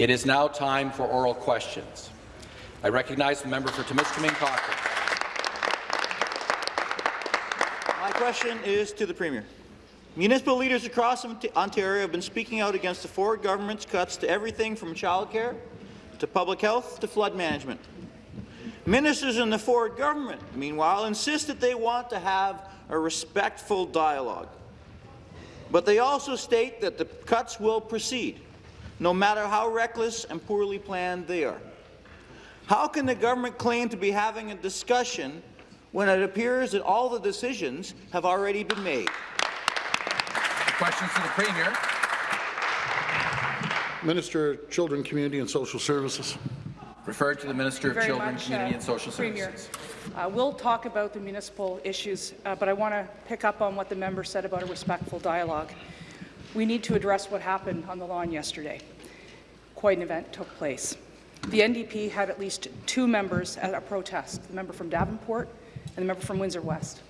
It is now time for oral questions. I recognize the member for Timiskaming Cochrane. My question is to the Premier. Municipal leaders across Ontario have been speaking out against the Ford government's cuts to everything from childcare to public health to flood management. Ministers in the Ford government, meanwhile, insist that they want to have a respectful dialogue. But they also state that the cuts will proceed, no matter how reckless and poorly planned they are. How can the government claim to be having a discussion when it appears that all the decisions have already been made? Questions to the Premier. Minister of Children, Community and Social Services. Referred to the Minister of Children, much, Community uh, and Social Premier. Services. Uh, we'll talk about the municipal issues, uh, but I want to pick up on what the member said about a respectful dialogue. We need to address what happened on the lawn yesterday. Quite an event took place. The NDP had at least two members at a protest, the member from Davenport and the member from Windsor West.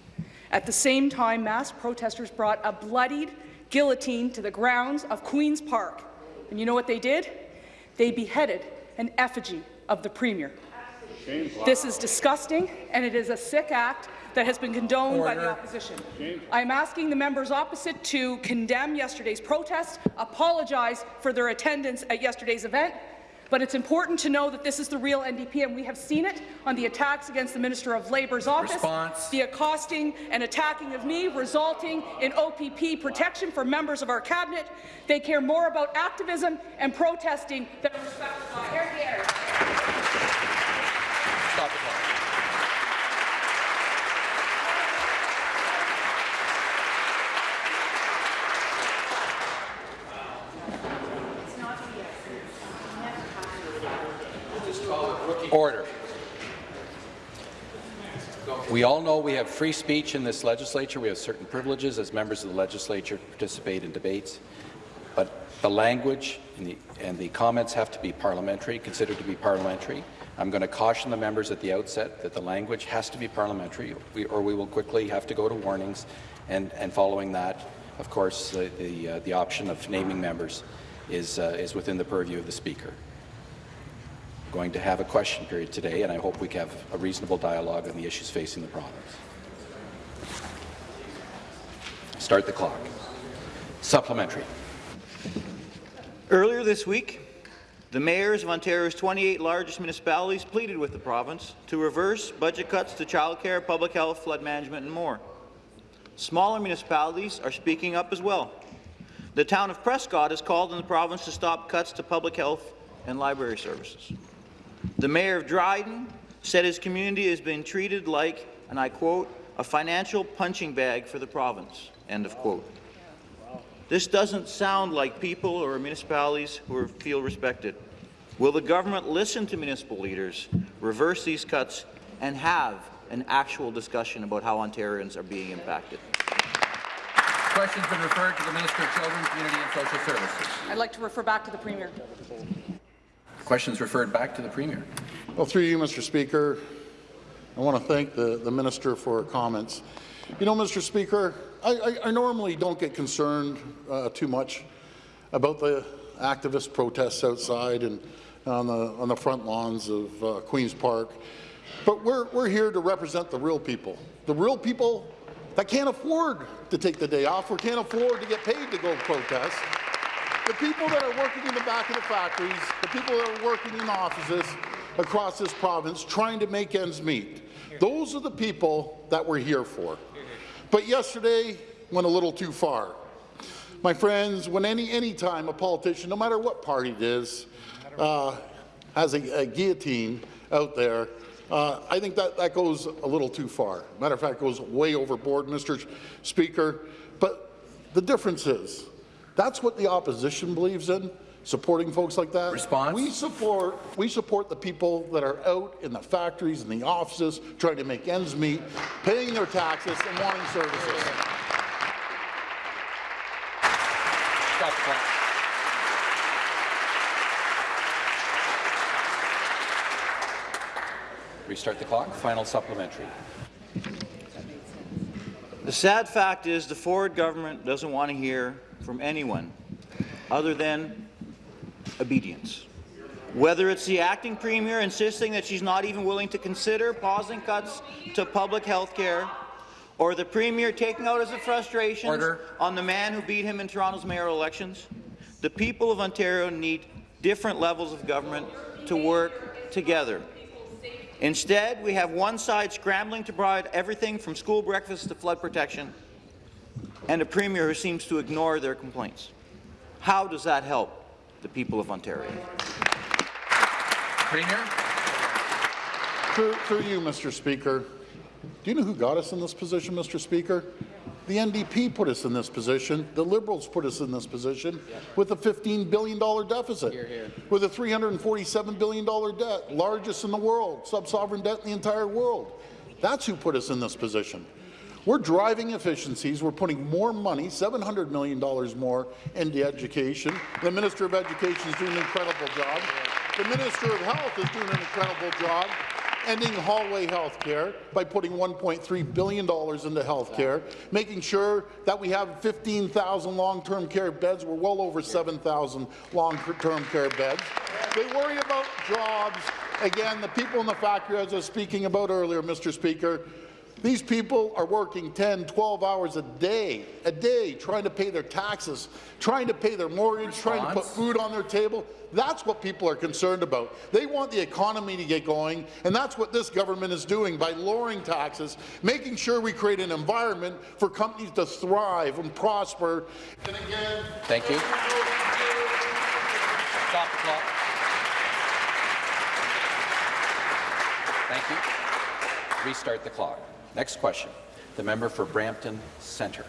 At the same time, mass protesters brought a bloodied guillotine to the grounds of Queen's Park. And you know what they did? They beheaded an effigy of the Premier. This is disgusting, and it is a sick act that has been condoned Order. by the opposition. I am asking the members opposite to condemn yesterday's protest, apologize for their attendance at yesterday's event, but it's important to know that this is the real NDP, and we have seen it on the attacks against the Minister of Labour's office, Response. the accosting and attacking of me, resulting in OPP protection for members of our cabinet. They care more about activism and protesting than respect Order. We all know we have free speech in this legislature. We have certain privileges as members of the legislature to participate in debates. But the language and the, and the comments have to be parliamentary, considered to be parliamentary. I'm going to caution the members at the outset that the language has to be parliamentary, or we will quickly have to go to warnings, and, and following that, of course, the, the, uh, the option of naming members is, uh, is within the purview of the Speaker. Going to have a question period today, and I hope we can have a reasonable dialogue on the issues facing the province. Start the clock. Supplementary. Earlier this week, the mayors of Ontario's 28 largest municipalities pleaded with the province to reverse budget cuts to childcare, public health, flood management and more. Smaller municipalities are speaking up as well. The town of Prescott has called on the province to stop cuts to public health and library services. The mayor of Dryden said his community has been treated like, and I quote, a financial punching bag for the province, end of quote. This doesn't sound like people or municipalities who feel respected. Will the government listen to municipal leaders, reverse these cuts, and have an actual discussion about how Ontarians are being impacted? Question's been referred to the Minister of Children, Community and Social Services. I'd like to refer back to the Premier. Questions referred back to the Premier. Well, through you, Mr. Speaker, I want to thank the, the minister for her comments. You know, Mr. Speaker, I, I, I normally don't get concerned uh, too much about the activist protests outside and on the, on the front lawns of uh, Queen's Park, but we're, we're here to represent the real people, the real people that can't afford to take the day off or can't afford to get paid to go protest, the people that are working in the back of the factories, the people that are working in offices across this province trying to make ends meet. Those are the people that we're here for. But yesterday went a little too far. My friends, when any, any time a politician, no matter what party it is, uh, has a, a, guillotine out there, uh, I think that, that goes a little too far. Matter of fact, goes way overboard, Mr. Speaker. But the difference is, that's what the opposition believes in supporting folks like that. Response? We support we support the people that are out in the factories and the offices trying to make ends meet, paying their taxes and wanting services. Stop clock. Restart the clock. Final supplementary. The sad fact is the Ford government doesn't want to hear from anyone other than obedience. Whether it's the acting premier insisting that she's not even willing to consider pausing cuts to public health care, or the premier taking out his frustrations Order. on the man who beat him in Toronto's mayoral elections, the people of Ontario need different levels of government to work together. Instead, we have one side scrambling to provide everything from school breakfast to flood protection, and a premier who seems to ignore their complaints. How does that help the people of Ontario? Premier? Through, through you, Mr. Speaker, do you know who got us in this position, Mr. Speaker? The NDP put us in this position. The Liberals put us in this position with a $15 billion deficit, with a $347 billion debt, largest in the world, sub-sovereign debt in the entire world. That's who put us in this position. We're driving efficiencies. We're putting more money, $700 million more, into education. The Minister of Education is doing an incredible job. The Minister of Health is doing an incredible job ending hallway health care by putting $1.3 billion into health care, making sure that we have 15,000 long-term care beds. We're well over 7,000 long-term care beds. They worry about jobs. Again, the people in the factory, as I was speaking about earlier, Mr. Speaker, these people are working 10, 12 hours a day, a day, trying to pay their taxes, trying to pay their mortgage, trying to put food on their table. That's what people are concerned about. They want the economy to get going, and that's what this government is doing by lowering taxes, making sure we create an environment for companies to thrive and prosper. And again, Thank you. Stop the clock. Thank you. Restart the clock. Next question. The member for Brampton Centre.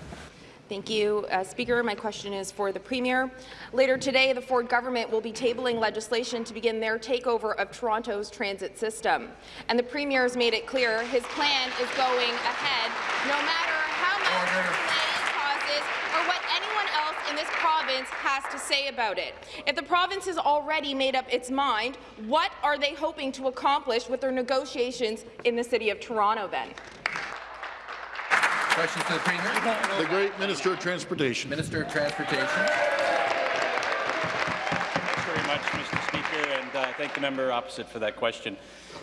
Thank you, uh, Speaker. My question is for the Premier. Later today, the Ford government will be tabling legislation to begin their takeover of Toronto's transit system. And the Premier has made it clear his plan is going ahead, no matter how much Order. delay it causes or what anyone else in this province has to say about it. If the province has already made up its mind, what are they hoping to accomplish with their negotiations in the City of Toronto then? Questions to the Premier? the great Minister of Transportation. Minister of Transportation. Thanks very much, Mr. Speaker, and uh, thank the member opposite for that question.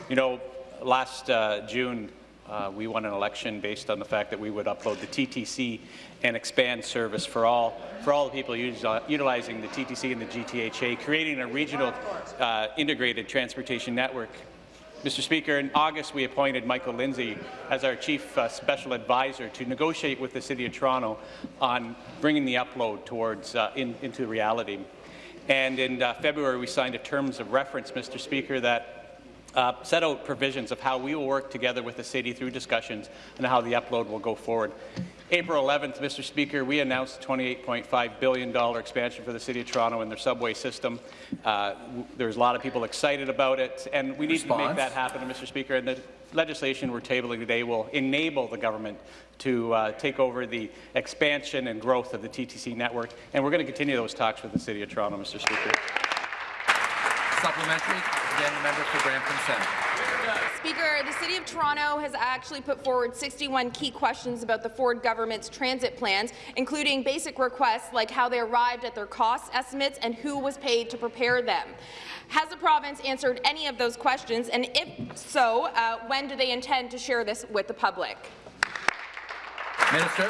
You know, last uh, June, uh, we won an election based on the fact that we would upload the TTC and expand service for all for all the people use, uh, utilizing the TTC and the GTHA, creating a regional uh, integrated transportation network. Mr. Speaker, in August we appointed Michael Lindsay as our Chief uh, Special Advisor to negotiate with the City of Toronto on bringing the upload towards uh, in, into reality. And in uh, February, we signed a terms of reference, Mr. Speaker, that uh, set out provisions of how we will work together with the city through discussions and how the upload will go forward. April 11th, Mr. Speaker, we announced a $28.5 billion expansion for the City of Toronto and their subway system. Uh, there's a lot of people excited about it, and we need to make that happen, Mr. Speaker. And the legislation we're tabling today will enable the government to uh, take over the expansion and growth of the TTC network, and we're going to continue those talks with the City of Toronto, Mr. Speaker. Supplementary. Again, the member for Brampton Centre. Speaker, the City of Toronto has actually put forward 61 key questions about the Ford government's transit plans, including basic requests like how they arrived at their cost estimates and who was paid to prepare them. Has the province answered any of those questions, and if so, uh, when do they intend to share this with the public? Minister.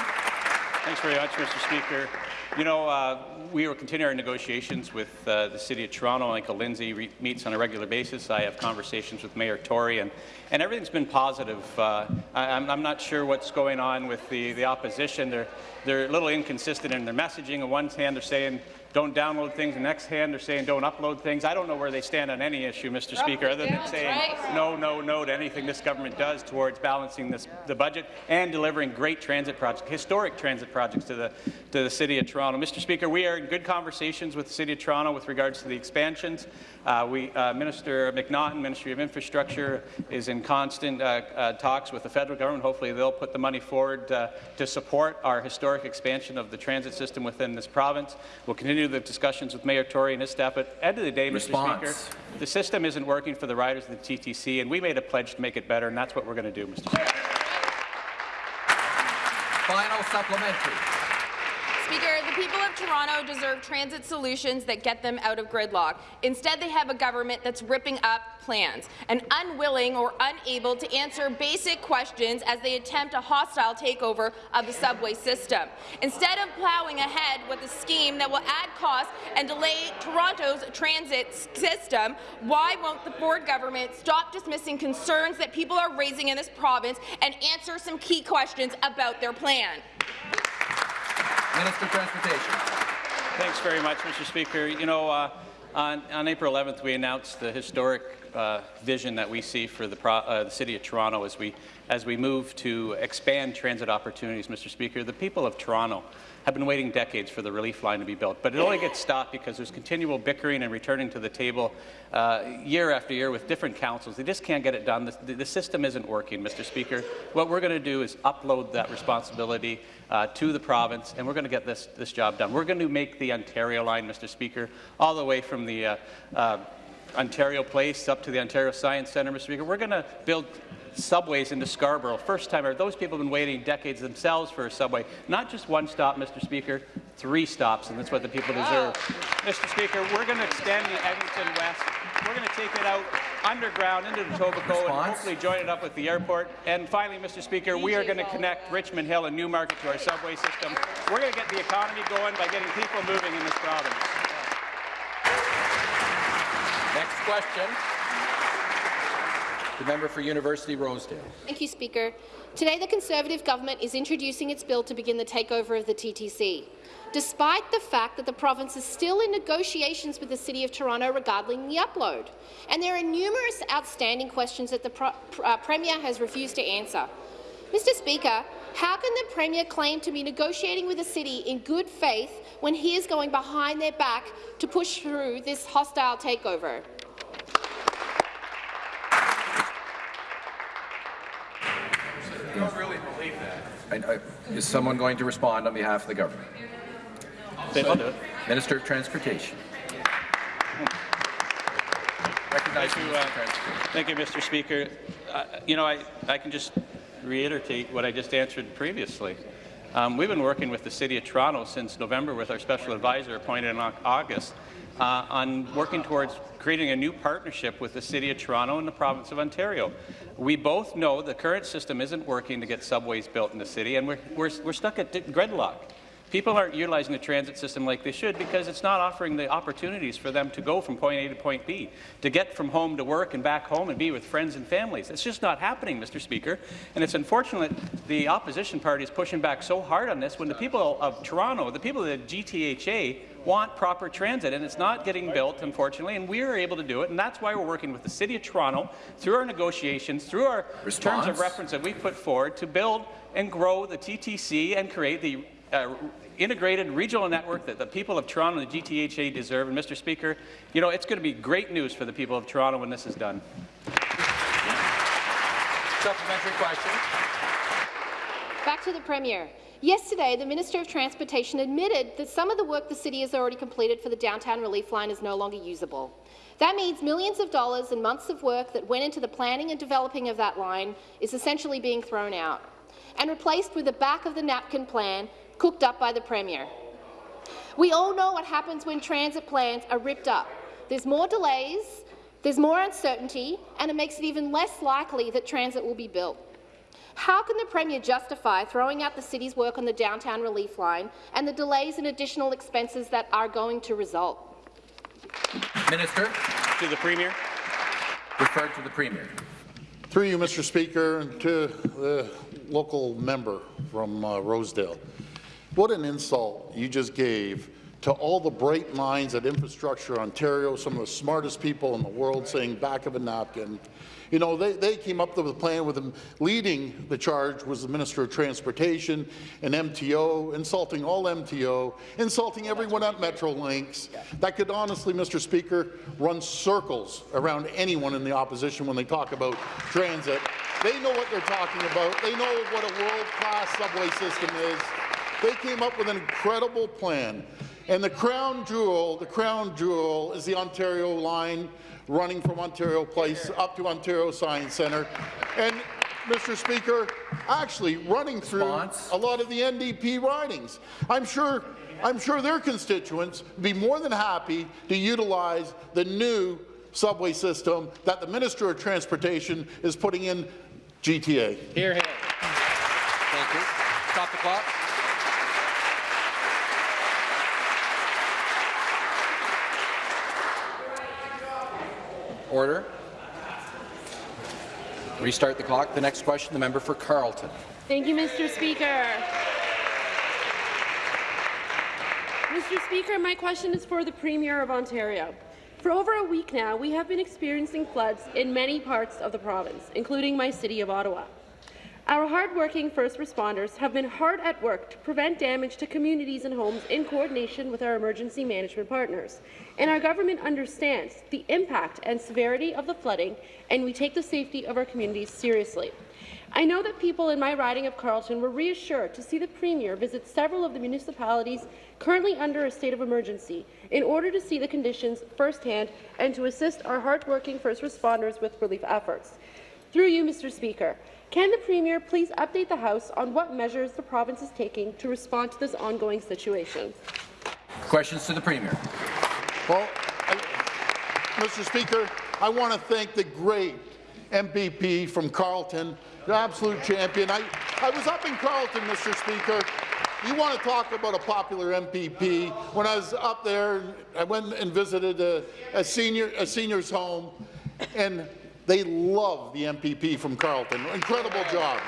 Thanks very much, Mr. Speaker. You know, uh, we will continue our negotiations with uh, the City of Toronto. Michael Lindsay meets on a regular basis. I have conversations with Mayor Tory, and, and everything's been positive. Uh, I, I'm, I'm not sure what's going on with the, the opposition. They're, they're a little inconsistent in their messaging. On one hand, they're saying don't download things. The next hand, they're saying don't upload things. I don't know where they stand on any issue, Mr. Speaker, other than saying no, no, no to anything this government does towards balancing this, the budget and delivering great transit projects, historic transit projects to the, to the City of Toronto. Mr. Speaker, we are in good conversations with the City of Toronto with regards to the expansions. Uh, we, uh, Minister McNaughton, Ministry of Infrastructure, is in constant uh, uh, talks with the federal government. Hopefully, they'll put the money forward uh, to support our historic expansion of the transit system within this province. We'll continue the discussions with Mayor Tory and his staff. But at the end of the day, Response. Mr. Speaker, the system isn't working for the riders of the TTC, and we made a pledge to make it better, and that's what we're going to do, Mr. Speaker. Final supplementary. Speaker, the people of Toronto deserve transit solutions that get them out of gridlock. Instead, they have a government that's ripping up plans and unwilling or unable to answer basic questions as they attempt a hostile takeover of the subway system. Instead of plowing ahead with a scheme that will add costs and delay Toronto's transit system, why won't the Ford government stop dismissing concerns that people are raising in this province and answer some key questions about their plan? Minister of Transportation. Thanks very much, Mr. Speaker. You know, uh, on, on, April 11th, we announced the historic uh, vision that we see for the, uh, the, City of Toronto as we, as we move to expand transit opportunities, Mr. Speaker. The people of Toronto have been waiting decades for the relief line to be built, but it only gets stopped because there's continual bickering and returning to the table uh, year after year with different councils. They just can't get it done. The, the system isn't working, Mr. Speaker. What we're going to do is upload that responsibility uh, to the province, and we're going to get this, this job done. We're going to make the Ontario line, Mr. Speaker, all the way from the uh, uh Ontario Place up to the Ontario Science Centre, Mr. Speaker. We're going to build subways into Scarborough. First time ever. Those people have been waiting decades themselves for a subway. Not just one stop, Mr. Speaker, three stops, and that's what the people deserve. Mr. Speaker, we're going to extend the Eglinton West. We're going to take it out underground into the Etobicoke and hopefully join it up with the airport. And finally, Mr. Speaker, we are going to connect Richmond Hill and Newmarket to our subway system. We're going to get the economy going by getting people moving in this province. Next question. The member for University Rosedale. Thank you, Speaker. Today, the Conservative government is introducing its bill to begin the takeover of the TTC, despite the fact that the province is still in negotiations with the City of Toronto regarding the upload. And there are numerous outstanding questions that the pro uh, Premier has refused to answer. Mr Speaker, how can the Premier claim to be negotiating with the City in good faith when he is going behind their back to push through this hostile takeover? I don't really believe that. I, I, is someone going to respond on behalf of the government? So, Minister of Transportation. Thank you, uh, thank you, Mr. Speaker. Uh, you know, I, I can just reiterate what I just answered previously. Um, we've been working with the City of Toronto since November with our special advisor appointed in August uh, on working towards creating a new partnership with the City of Toronto and the Province of Ontario. We both know the current system isn't working to get subways built in the city, and we're, we're, we're stuck at gridlock. People aren't utilizing the transit system like they should because it's not offering the opportunities for them to go from point A to point B, to get from home to work and back home and be with friends and families. It's just not happening, Mr. Speaker, and it's unfortunate the opposition party is pushing back so hard on this when the people of Toronto, the people of the GTHA, want proper transit, and it's not getting built, unfortunately, and we are able to do it, and that's why we're working with the City of Toronto through our negotiations, through our Response. terms of reference that we put forward to build and grow the TTC and create the uh, integrated regional network that the people of Toronto and the GTHA deserve. And Mr. Speaker, you know, it's going to be great news for the people of Toronto when this is done. Supplementary question. Back to the Premier. Yesterday, the Minister of Transportation admitted that some of the work the city has already completed for the downtown relief line is no longer usable. That means millions of dollars and months of work that went into the planning and developing of that line is essentially being thrown out and replaced with the back-of-the-napkin plan cooked up by the Premier. We all know what happens when transit plans are ripped up. There's more delays, there's more uncertainty, and it makes it even less likely that transit will be built. How can the Premier justify throwing out the city's work on the downtown relief line and the delays and additional expenses that are going to result? Minister. To the Premier. Referred to the Premier. Through you, Mr. Speaker, and to the local member from uh, Rosedale. What an insult you just gave to all the bright minds at Infrastructure Ontario, some of the smartest people in the world saying back of a napkin. You know, they, they came up with a plan with them. Leading the charge was the Minister of Transportation and MTO, insulting all MTO, insulting everyone at Metrolinx. That could honestly, Mr. Speaker, run circles around anyone in the opposition when they talk about transit. They know what they're talking about. They know what a world-class subway system is. They came up with an incredible plan. And the crown jewel, the crown jewel is the Ontario line running from Ontario Place up to Ontario Science Centre. And Mr. Speaker, actually running through a lot of the NDP ridings. I'm sure, I'm sure their constituents would be more than happy to utilize the new subway system that the Minister of Transportation is putting in GTA. Here, here. Thank you. Stop the clock. Order. Restart the clock. The next question, the member for Carleton. Thank you, Mr. Speaker. Mr. Speaker, my question is for the Premier of Ontario. For over a week now, we have been experiencing floods in many parts of the province, including my city of Ottawa. Our hard-working first responders have been hard at work to prevent damage to communities and homes in coordination with our emergency management partners. And our government understands the impact and severity of the flooding, and we take the safety of our communities seriously. I know that people in my riding of Carleton were reassured to see the Premier visit several of the municipalities currently under a state of emergency in order to see the conditions firsthand and to assist our hard-working first responders with relief efforts. Through you, Mr. Speaker, can the Premier please update the House on what measures the province is taking to respond to this ongoing situation? Questions to the Premier. Well, I, Mr. Speaker, I want to thank the great MPP from Carleton, the absolute champion. I, I was up in Carleton, Mr. Speaker. You want to talk about a popular MPP? When I was up there, I went and visited a, a senior a senior's home, and they love the MPP from Carleton. Incredible job.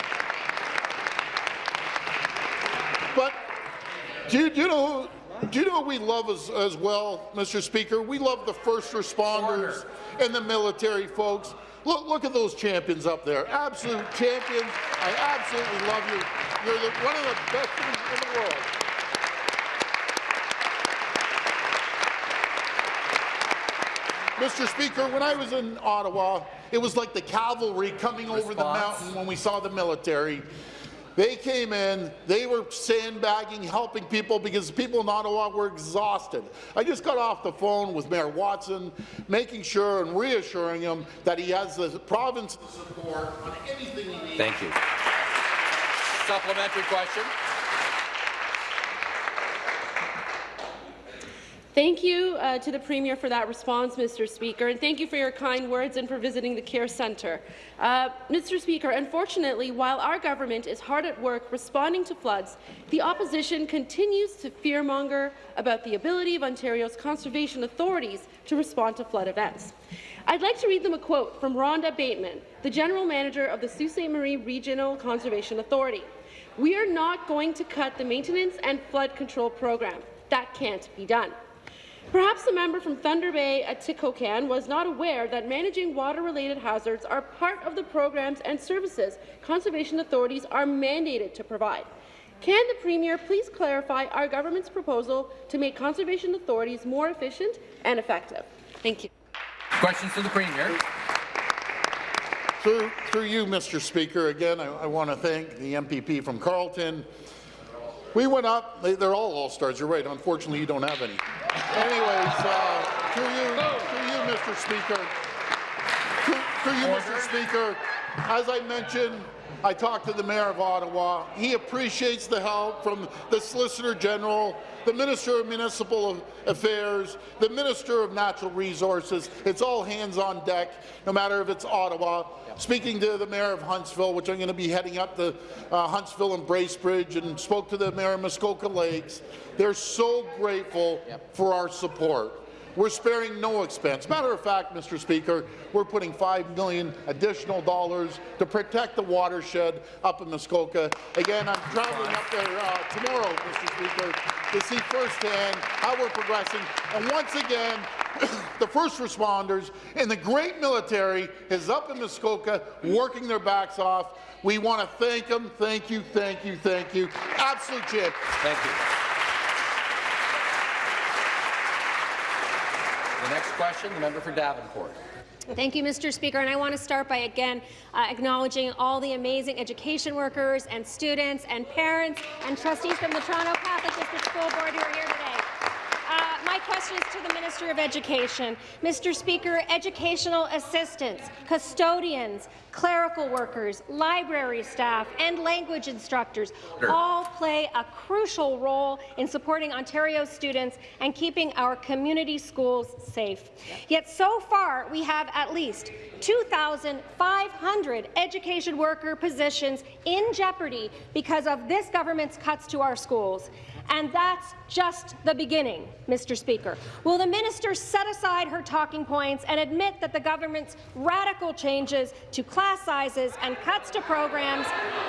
But do you, do you know do you know what we love as, as well, Mr. Speaker? We love the first responders and the military folks. Look, look at those champions up there. Absolute champions. I absolutely love you. You're the, one of the best in, in the world. Mr. Speaker, when I was in Ottawa, it was like the cavalry coming over the mountain when we saw the military. They came in, they were sandbagging, helping people because people in Ottawa were exhausted. I just got off the phone with Mayor Watson, making sure and reassuring him that he has the province's support on anything he needs. Thank you. Supplementary question. Thank you uh, to the Premier for that response, Mr. Speaker, and thank you for your kind words and for visiting the Care Centre. Uh, Mr. Speaker, unfortunately, while our government is hard at work responding to floods, the opposition continues to fearmonger about the ability of Ontario's conservation authorities to respond to flood events. I'd like to read them a quote from Rhonda Bateman, the General Manager of the Sault Ste. Marie Regional Conservation Authority. We are not going to cut the maintenance and flood control program. That can't be done. Perhaps the member from Thunder Bay Atikokan was not aware that managing water-related hazards are part of the programs and services conservation authorities are mandated to provide. Can the Premier please clarify our government's proposal to make conservation authorities more efficient and effective? Thank you. Questions to the Premier. Through, through you, Mr. Speaker, again, I, I want to thank the MPP from Carleton. We went up, they, they're all all-stars, you're right, unfortunately you don't have any. Anyways, uh, through you, through you, Mr. Speaker, through, through you, Mr. Speaker, as I mentioned, I talked to the Mayor of Ottawa. He appreciates the help from the Solicitor General, the Minister of Municipal Affairs, the Minister of Natural Resources. It's all hands on deck, no matter if it's Ottawa. Speaking to the Mayor of Huntsville, which I'm going to be heading up to uh, Huntsville and Bracebridge, and spoke to the Mayor of Muskoka Lakes. They're so grateful for our support. We're sparing no expense. Matter of fact, Mr. Speaker, we're putting 5 million additional dollars to protect the watershed up in Muskoka. Again, I'm traveling up there uh, tomorrow, Mr. Speaker, to see firsthand how we're progressing. And once again, the first responders and the great military is up in Muskoka working their backs off. We want to thank them. Thank you, thank you, thank you. Absolute champ. Thank you. Next question, the member for Davenport. Thank you, Mr. Speaker. And I want to start by again uh, acknowledging all the amazing education workers and students and parents and trustees from the Toronto Catholic District School Board who are here today. My questions to the Minister of Education. Mr. Speaker, educational assistants, custodians, clerical workers, library staff, and language instructors all play a crucial role in supporting Ontario students and keeping our community schools safe. Yet so far, we have at least 2,500 education worker positions in jeopardy because of this government's cuts to our schools. And that's just the beginning, Mr. Speaker. Will the minister set aside her talking points and admit that the government's radical changes to class sizes and cuts to programs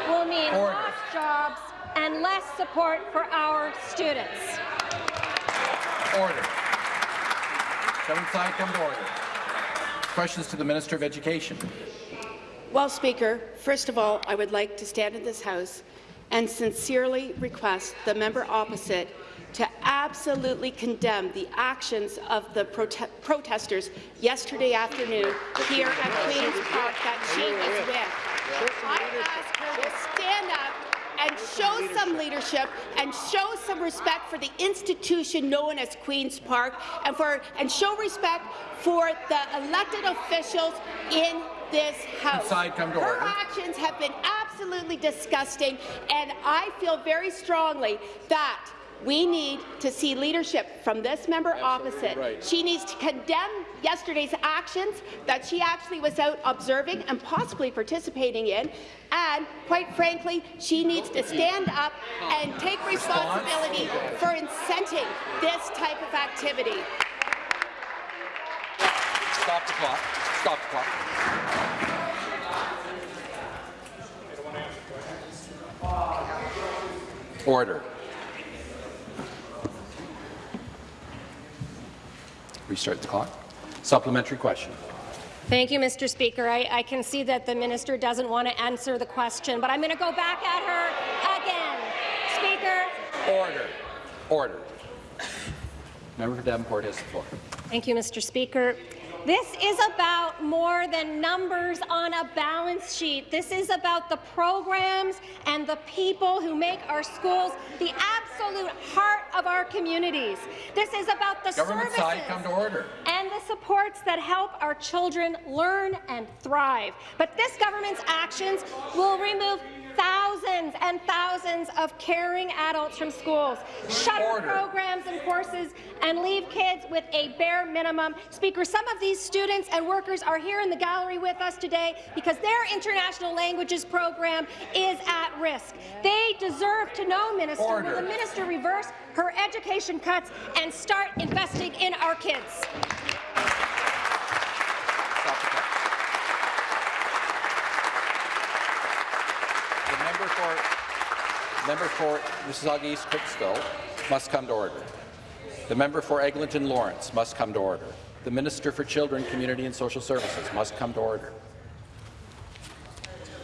will mean Order. lost jobs and less support for our students? Order. Seventh side, come to order. Questions to the Minister of Education. Well, Speaker, first of all, I would like to stand in this House and sincerely request the member opposite to absolutely condemn the actions of the prote protesters yesterday afternoon here at Queen's Park that she is with. I ask her to stand up and show some leadership and show some respect for the institution known as Queen's Park and for and show respect for the elected officials in this House. Inside, come to Her order. actions have been absolutely disgusting, and I feel very strongly that we need to see leadership from this member opposite. She needs to condemn yesterday's actions that she actually was out observing and possibly participating in, and quite frankly, she needs to stand up and take responsibility for incenting this type of activity. Stop the clock. Stop the clock. Order. Restart the clock. Supplementary question. Thank you, Mr. Speaker. I, I can see that the minister doesn't want to answer the question, but I'm going to go back at her again. Speaker. Order. Order. Member for Davenport has the floor. Thank you, Mr. Speaker. This is about more than numbers on a balance sheet. This is about the programs and the people who make our schools the absolute heart of our communities. This is about the Government services come to order. and the supports that help our children learn and thrive. But this government's actions will remove thousands and thousands of caring adults from schools, shut programs and courses, and leave kids with a bare minimum. Speaker, some of these students and workers are here in the gallery with us today because their international languages program is at risk. They deserve to know, Minister, Order. will the minister reverse her education cuts and start investing in our kids? Stop the clock. The member for, member for Mississauga East Cooksville must come to order. The member for Eglinton Lawrence must come to order. The Minister for Children, Community and Social Services must come to order.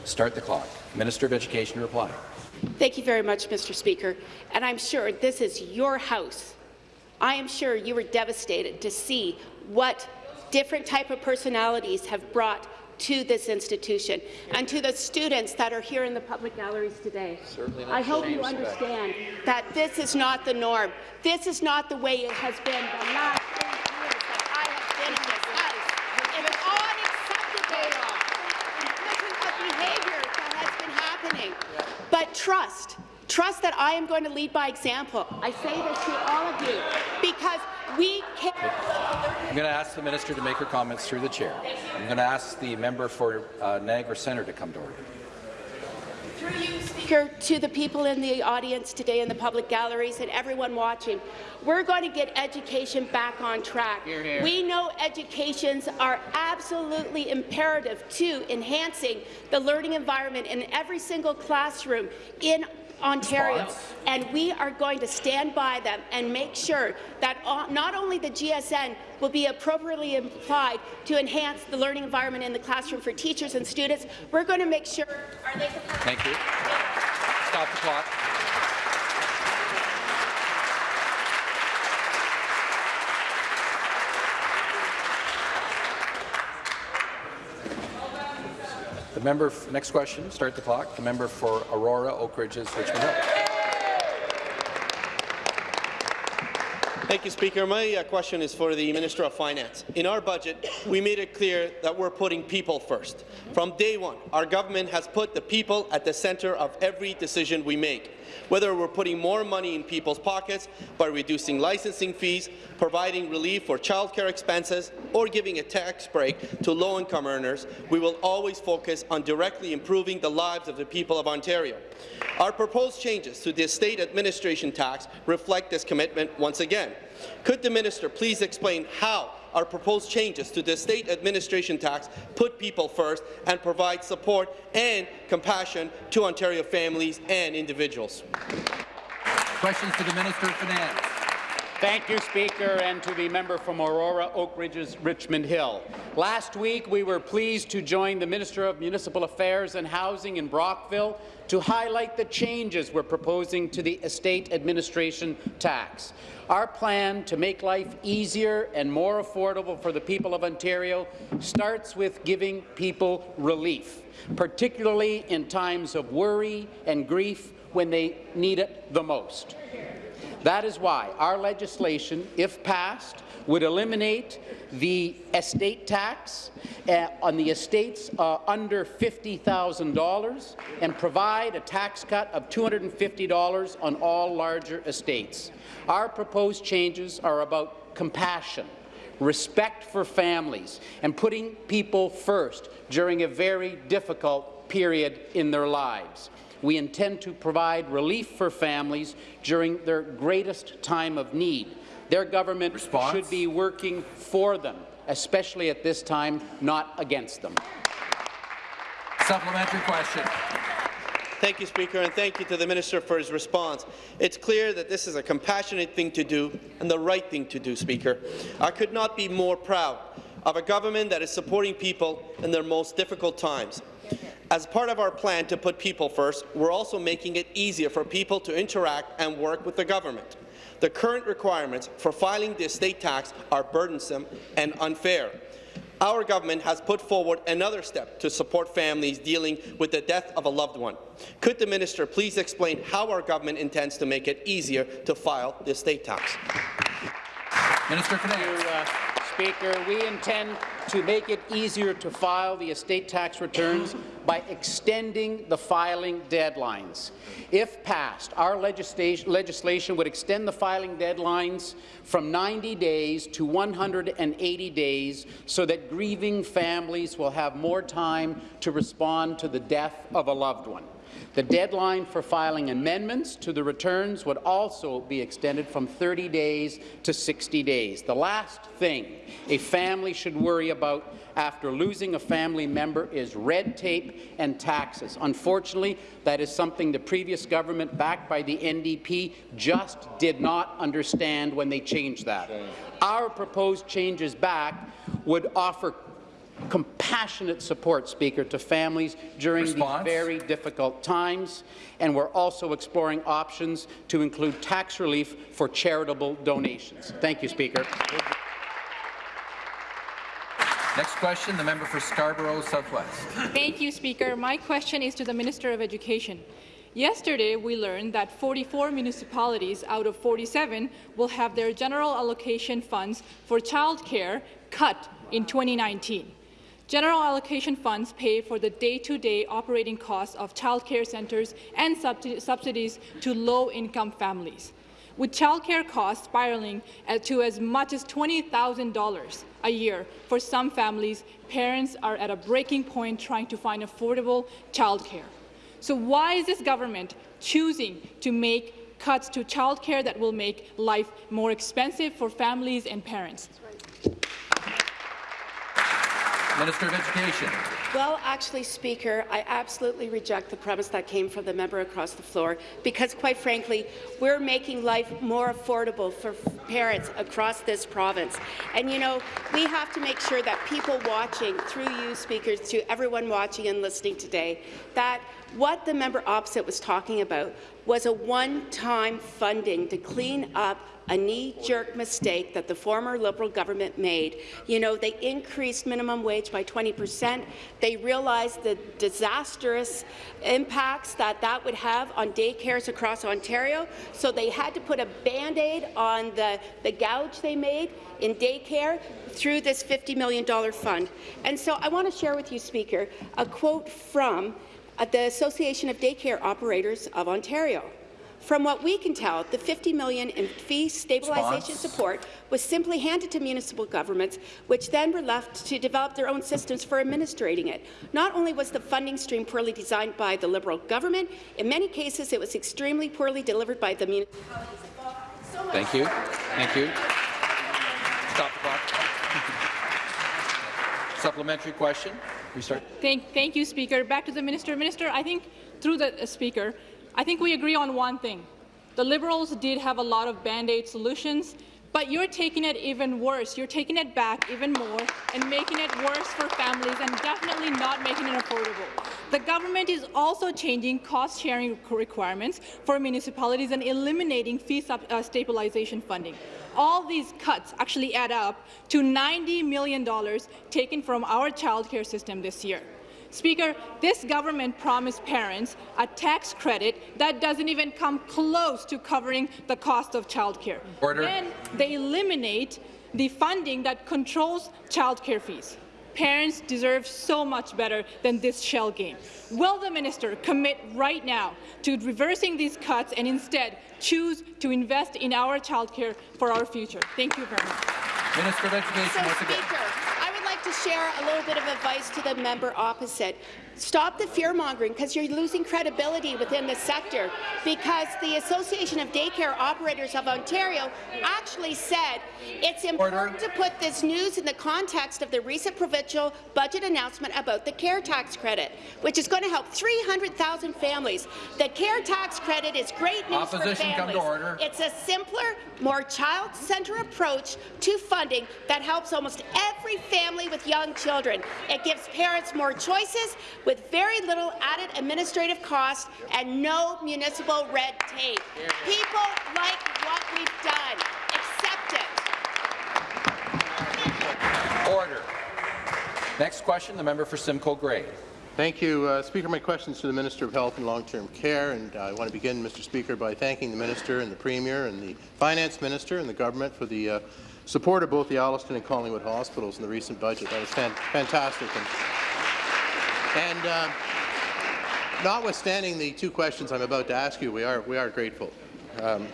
Start the clock. Minister of Education reply. Thank you very much, Mr. Speaker. And I'm sure this is your House. I am sure you were devastated to see what different type of personalities have brought to this institution and to the students that are here in the public galleries today. I hope you understand that this is not the norm. This is not the way it has been the last eight years that I have been in this House. It is unacceptable because of behavior that has been happening. But trust, trust that I am going to lead by example. I say this to all of you because we can. I'm going to ask the minister to make her comments through the chair. I'm going to ask the member for uh, Niagara Centre to come to order. Through you, Speaker, to the people in the audience today in the public galleries and everyone watching, we're going to get education back on track. We know educations are absolutely imperative to enhancing the learning environment in every single classroom in Ontario, Response. and we are going to stand by them and make sure that not only the GSN will be appropriately applied to enhance the learning environment in the classroom for teachers and students, we're going to make sure. Are they? Thank you. Stop the clock. Member, next question, start the clock. The member for Aurora, Oak Ridges, Richmond Hill. Thank you, Speaker. My uh, question is for the Minister of Finance. In our budget, we made it clear that we're putting people first. From day one, our government has put the people at the centre of every decision we make. Whether we're putting more money in people's pockets by reducing licensing fees, providing relief for childcare expenses, or giving a tax break to low-income earners, we will always focus on directly improving the lives of the people of Ontario. Our proposed changes to the estate administration tax reflect this commitment once again. Could the minister please explain how our proposed changes to the state administration tax put people first and provide support and compassion to Ontario families and individuals? Questions to the Minister of Finance. Thank you, Speaker, and to the member from Aurora, Oak Ridges, Richmond Hill. Last week, we were pleased to join the Minister of Municipal Affairs and Housing in Brockville to highlight the changes we're proposing to the estate administration tax. Our plan to make life easier and more affordable for the people of Ontario starts with giving people relief, particularly in times of worry and grief when they need it the most. That is why our legislation, if passed, would eliminate the estate tax uh, on the estates uh, under $50,000 and provide a tax cut of $250 on all larger estates. Our proposed changes are about compassion, respect for families, and putting people first during a very difficult period in their lives. We intend to provide relief for families during their greatest time of need. Their government Response? should be working for them, especially at this time, not against them. Supplementary question. Thank you, Speaker, and thank you to the Minister for his response. It's clear that this is a compassionate thing to do and the right thing to do, Speaker. I could not be more proud of a government that is supporting people in their most difficult times. As part of our plan to put people first, we're also making it easier for people to interact and work with the government. The current requirements for filing the estate tax are burdensome and unfair. Our government has put forward another step to support families dealing with the death of a loved one. Could the minister please explain how our government intends to make it easier to file the estate tax? Minister of Finance. Uh, Speaker, we intend to make it easier to file the estate tax returns by extending the filing deadlines. If passed, our legislation, would extend the filing deadlines from 90 days to 180 days so that grieving families will have more time to respond to the death of a loved one. The deadline for filing amendments to the returns would also be extended from 30 days to 60 days. The last thing a family should worry about after losing a family member is red tape and taxes. Unfortunately, that is something the previous government, backed by the NDP, just did not understand when they changed that. Our proposed changes back would offer compassionate support, Speaker, to families during Response? these very difficult times, and we're also exploring options to include tax relief for charitable donations. Thank you, Speaker. Next question, the member for Scarborough Southwest. Thank you, Speaker. My question is to the Minister of Education. Yesterday, we learned that 44 municipalities out of 47 will have their general allocation funds for childcare cut in 2019. General allocation funds pay for the day-to-day -day operating costs of childcare centres and subsidies to low-income families. With childcare costs spiraling to as much as $20,000 a year for some families, parents are at a breaking point trying to find affordable childcare. So why is this government choosing to make cuts to childcare that will make life more expensive for families and parents? Minister of Education. Well, actually, Speaker, I absolutely reject the premise that came from the member across the floor because, quite frankly, we're making life more affordable for parents across this province. And, you know, we have to make sure that people watching, through you, speakers, to everyone watching and listening today, that what the member opposite was talking about was a one-time funding to clean up a knee-jerk mistake that the former Liberal government made. You know, they increased minimum wage by 20 percent. They realized the disastrous impacts that that would have on daycares across Ontario, so they had to put a Band-Aid on the, the gouge they made in daycare through this $50 million fund. And so I want to share with you, Speaker, a quote from uh, the Association of Daycare Operators of Ontario. From what we can tell, the 50 million in fee stabilization Response. support was simply handed to municipal governments, which then were left to develop their own systems for administrating it. Not only was the funding stream poorly designed by the Liberal government, in many cases it was extremely poorly delivered by the municipalities. So Thank you. Thank you. Stop the clock. Supplementary question. Restart. Thank, thank you, Speaker. Back to the Minister. Minister, I think through the uh, Speaker, I think we agree on one thing. The Liberals did have a lot of Band-Aid solutions, but you're taking it even worse. You're taking it back even more and making it worse for families and definitely not making it affordable. The government is also changing cost-sharing requirements for municipalities and eliminating fee uh, stabilization funding. All these cuts actually add up to $90 million taken from our childcare system this year. Speaker, this government promised parents a tax credit that doesn't even come close to covering the cost of childcare. Order. Then they eliminate the funding that controls childcare fees. Parents deserve so much better than this shell game. Will the minister commit right now to reversing these cuts and instead choose to invest in our childcare for our future? Thank you very much. Minister of Education So, once again. Speaker, I would like to share a little bit of advice to the member opposite. Stop the fear-mongering, because you're losing credibility within the sector, because the Association of Daycare Operators of Ontario actually said it's important to put this news in the context of the recent provincial budget announcement about the care tax credit, which is going to help 300,000 families. The care tax credit is great news for Opposition, come families. to order. It's a simpler, more child-centered approach to funding that helps almost every family with young children. It gives parents more choices with very little added administrative cost and no municipal red tape. People like what we've done. Accept it. Order. Next question, the member for Simcoe Grey. Thank you, uh, Speaker. My question is to the Minister of Health and Long-Term Care, and I want to begin, Mr. Speaker, by thanking the Minister and the Premier and the Finance Minister and the government for the uh, support of both the Alliston and Collingwood hospitals in the recent budget. That was fan fantastic. And, and uh, notwithstanding the two questions I'm about to ask you, we are we are grateful. Um,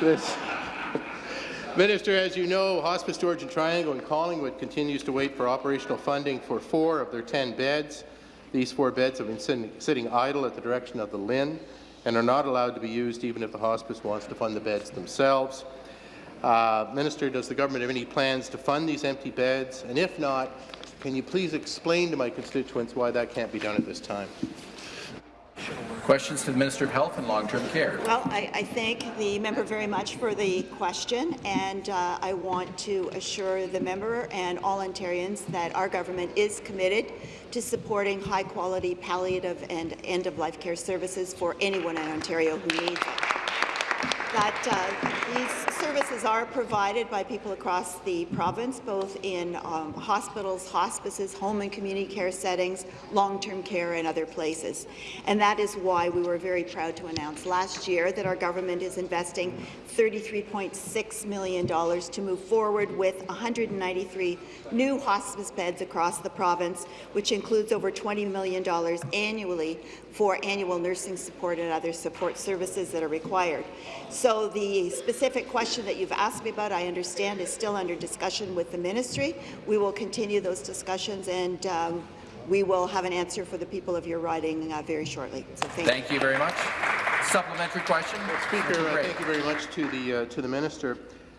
this. Minister, as you know, Hospice Georgian Triangle in Collingwood continues to wait for operational funding for four of their 10 beds. These four beds have been sitting, sitting idle at the direction of the LHIN and are not allowed to be used even if the hospice wants to fund the beds themselves. Uh, Minister, does the government have any plans to fund these empty beds? And if not, can you please explain to my constituents why that can't be done at this time? Questions to the Minister of Health and Long-Term Care. Well, I, I thank the member very much for the question, and uh, I want to assure the member and all Ontarians that our government is committed to supporting high-quality palliative and end-of-life care services for anyone in Ontario who needs it. That uh, these services are provided by people across the province, both in um, hospitals, hospices, home and community care settings, long-term care, and other places. And that is why we were very proud to announce last year that our government is investing $33.6 million to move forward with 193 new hospice beds across the province, which includes over $20 million annually for annual nursing support and other support services that are required. So the specific question that you've asked me about, I understand, is still under discussion with the ministry. We will continue those discussions and um, we will have an answer for the people of your riding uh, very shortly. So thank, Thank you very much. Supplementary question. Speaker, uh, thank you very much to the uh, to the minister.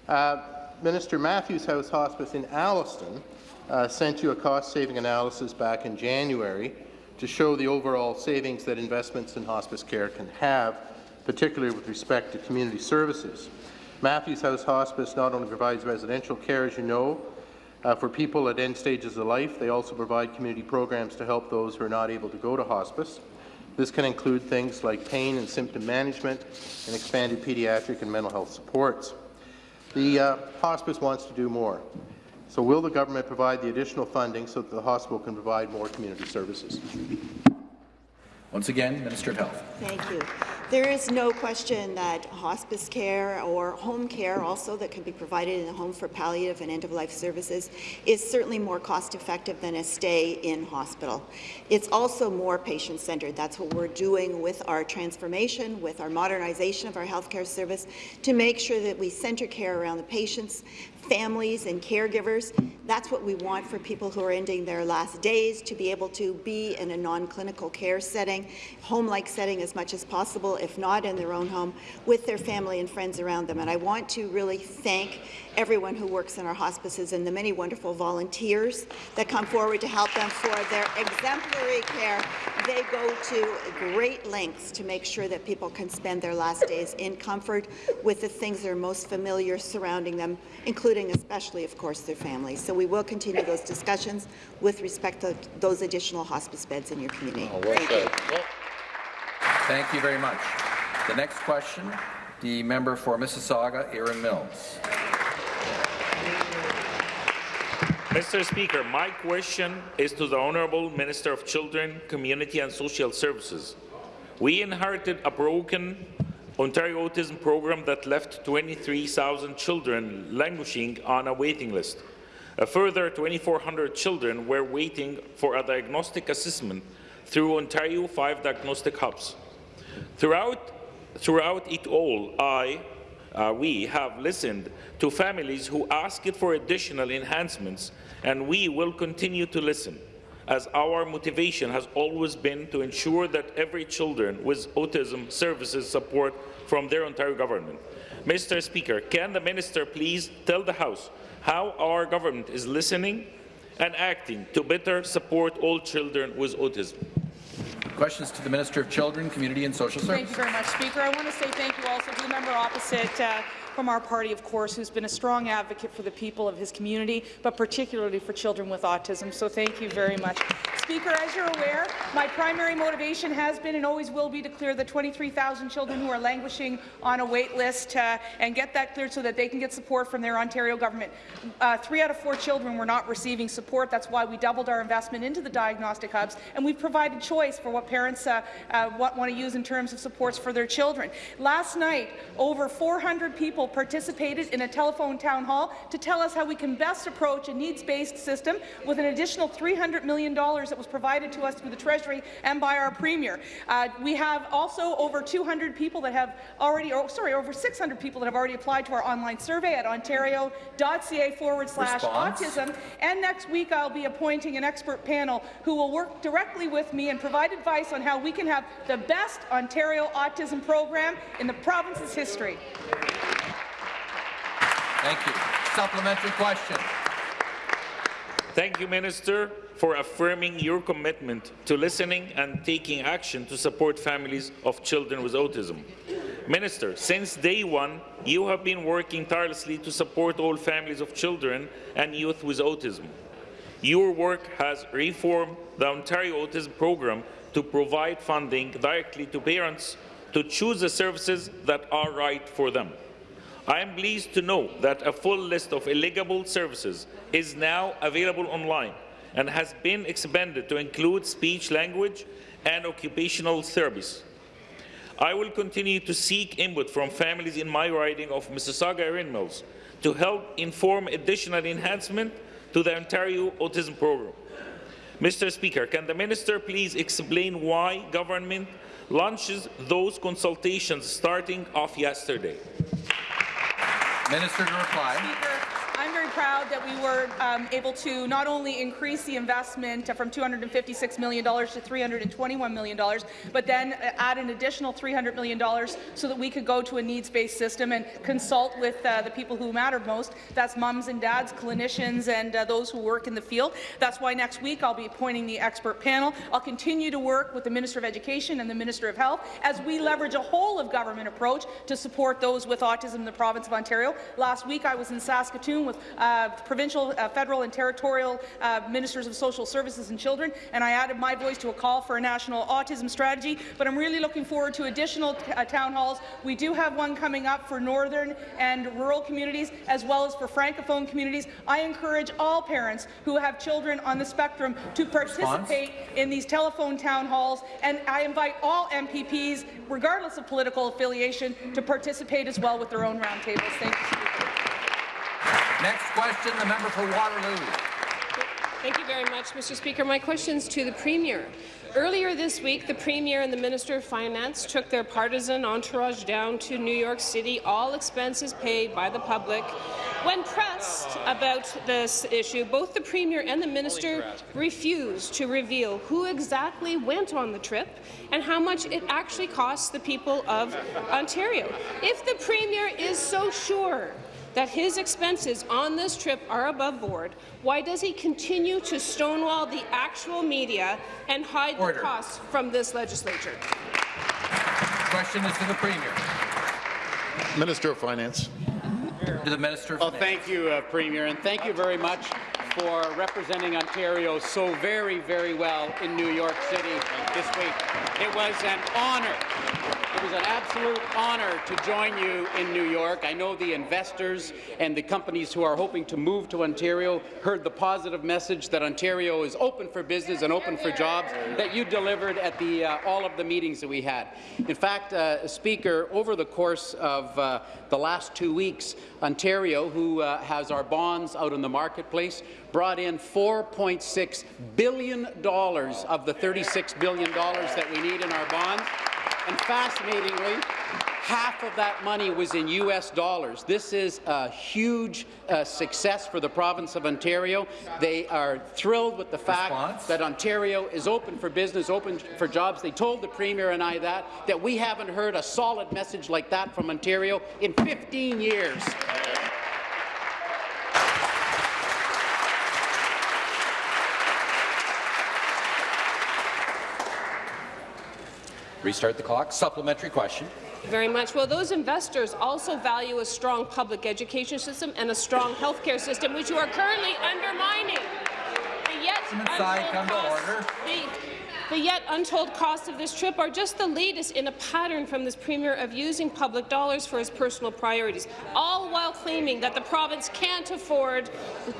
Uh, minister Matthews House Hospice in Alliston uh, sent you a cost-saving analysis back in January to show the overall savings that investments in hospice care can have, particularly with respect to community services. Matthews House Hospice not only provides residential care, as you know, uh, for people at end stages of life, they also provide community programs to help those who are not able to go to hospice. This can include things like pain and symptom management and expanded pediatric and mental health supports. The uh, hospice wants to do more. So will the government provide the additional funding so that the hospital can provide more community services? Once again, Minister of Health. Thank you. There is no question that hospice care or home care also that can be provided in the home for palliative and end-of-life services is certainly more cost-effective than a stay in hospital. It's also more patient-centered. That's what we're doing with our transformation, with our modernization of our healthcare service, to make sure that we center care around the patients families and caregivers. That's what we want for people who are ending their last days, to be able to be in a non-clinical care setting, home-like setting as much as possible, if not in their own home, with their family and friends around them. And I want to really thank everyone who works in our hospices and the many wonderful volunteers that come forward to help them for their exemplary care. They go to great lengths to make sure that people can spend their last days in comfort with the things that are most familiar surrounding them, including especially, of course, their families. So we will continue those discussions with respect to those additional hospice beds in your community. Oh, well Thank you. Thank you very much. The next question, the member for Mississauga, Erin Mills. Mr. Speaker, my question is to the Honourable Minister of Children, Community and Social Services. We inherited a broken Ontario Autism program that left 23,000 children languishing on a waiting list. A further 2,400 children were waiting for a diagnostic assessment through Ontario 5 diagnostic hubs. Throughout, throughout it all, I, uh, we have listened to families who asked for additional enhancements and we will continue to listen, as our motivation has always been to ensure that every children with autism services support from their Ontario government. Mr. Speaker, can the minister please tell the House how our government is listening and acting to better support all children with autism? Questions to the Minister of Children, Community and Social Services. Thank you very much, Speaker. I want to say thank you also to the member opposite uh, from our party, of course, who's been a strong advocate for the people of his community, but particularly for children with autism. So thank you very much. Speaker, as you're aware, my primary motivation has been and always will be to clear the 23,000 children who are languishing on a wait list uh, and get that cleared so that they can get support from their Ontario government. Uh, three out of four children were not receiving support. That's why we doubled our investment into the diagnostic hubs, and we've provided choice for what parents uh, uh want, want to use in terms of supports for their children. Last night, over 400 people people participated in a telephone town hall to tell us how we can best approach a needs-based system with an additional $300 million that was provided to us through the Treasury and by our Premier. Uh, we have also over 200 people that have already, or sorry, over 600 people that have already applied to our online survey at ontario.ca forward slash autism. And next week I'll be appointing an expert panel who will work directly with me and provide advice on how we can have the best Ontario autism program in the province's history. Thank you. Supplementary question. Thank you, Minister, for affirming your commitment to listening and taking action to support families of children with autism. Minister, since day one, you have been working tirelessly to support all families of children and youth with autism. Your work has reformed the Ontario Autism Program to provide funding directly to parents to choose the services that are right for them. I am pleased to know that a full list of eligible services is now available online and has been expanded to include speech language and occupational therapies. I will continue to seek input from families in my riding of Mississauga Erin Mills to help inform additional enhancement to the Ontario Autism Program. Mr. Speaker, can the Minister please explain why government launches those consultations starting off yesterday? Minister to reply. Proud that we were um, able to not only increase the investment from $256 million to $321 million, but then uh, add an additional $300 million so that we could go to a needs-based system and consult with uh, the people who matter most. That's moms and dads, clinicians, and uh, those who work in the field. That's why next week I'll be appointing the expert panel. I'll continue to work with the Minister of Education and the Minister of Health as we leverage a whole-of-government approach to support those with autism in the province of Ontario. Last week I was in Saskatoon with uh, uh, provincial, uh, federal and territorial uh, ministers of social services and children, and I added my voice to a call for a national autism strategy, but I'm really looking forward to additional uh, town halls. We do have one coming up for northern and rural communities, as well as for francophone communities. I encourage all parents who have children on the spectrum to participate in these telephone town halls, and I invite all MPPs, regardless of political affiliation, to participate as well with their own roundtables. Thank you, Speaker. Next question, the member for Waterloo. Thank you very much, Mr. Speaker. My question is to the Premier. Earlier this week, the Premier and the Minister of Finance took their partisan entourage down to New York City, all expenses paid by the public. When pressed about this issue, both the Premier and the Minister refused to reveal who exactly went on the trip and how much it actually costs the people of Ontario. If the Premier is so sure that his expenses on this trip are above board, why does he continue to stonewall the actual media and hide Order. the costs from this legislature? Question is to the Premier. Minister of Finance. To the Minister of Well, thank you, uh, Premier, and thank you very much for representing Ontario so very, very well in New York City this week. It was an honour. It was an absolute honour to join you in New York. I know the investors and the companies who are hoping to move to Ontario heard the positive message that Ontario is open for business and open for jobs that you delivered at the, uh, all of the meetings that we had. In fact, uh, Speaker, over the course of uh, the last two weeks, Ontario, who uh, has our bonds out in the marketplace, brought in $4.6 billion of the $36 billion that we need in our bonds. And fascinatingly, half of that money was in U.S. dollars. This is a huge uh, success for the province of Ontario. They are thrilled with the fact Response? that Ontario is open for business, open for jobs. They told the Premier and I that, that we haven't heard a solid message like that from Ontario in 15 years. Restart the clock. Supplementary question. Very much. Well, those investors also value a strong public education system and a strong health care system, which you are currently undermining. The yet Side, come untold to costs- order. the- the yet untold costs of this trip are just the latest in a pattern from this Premier of using public dollars for his personal priorities, all while claiming that the province can't afford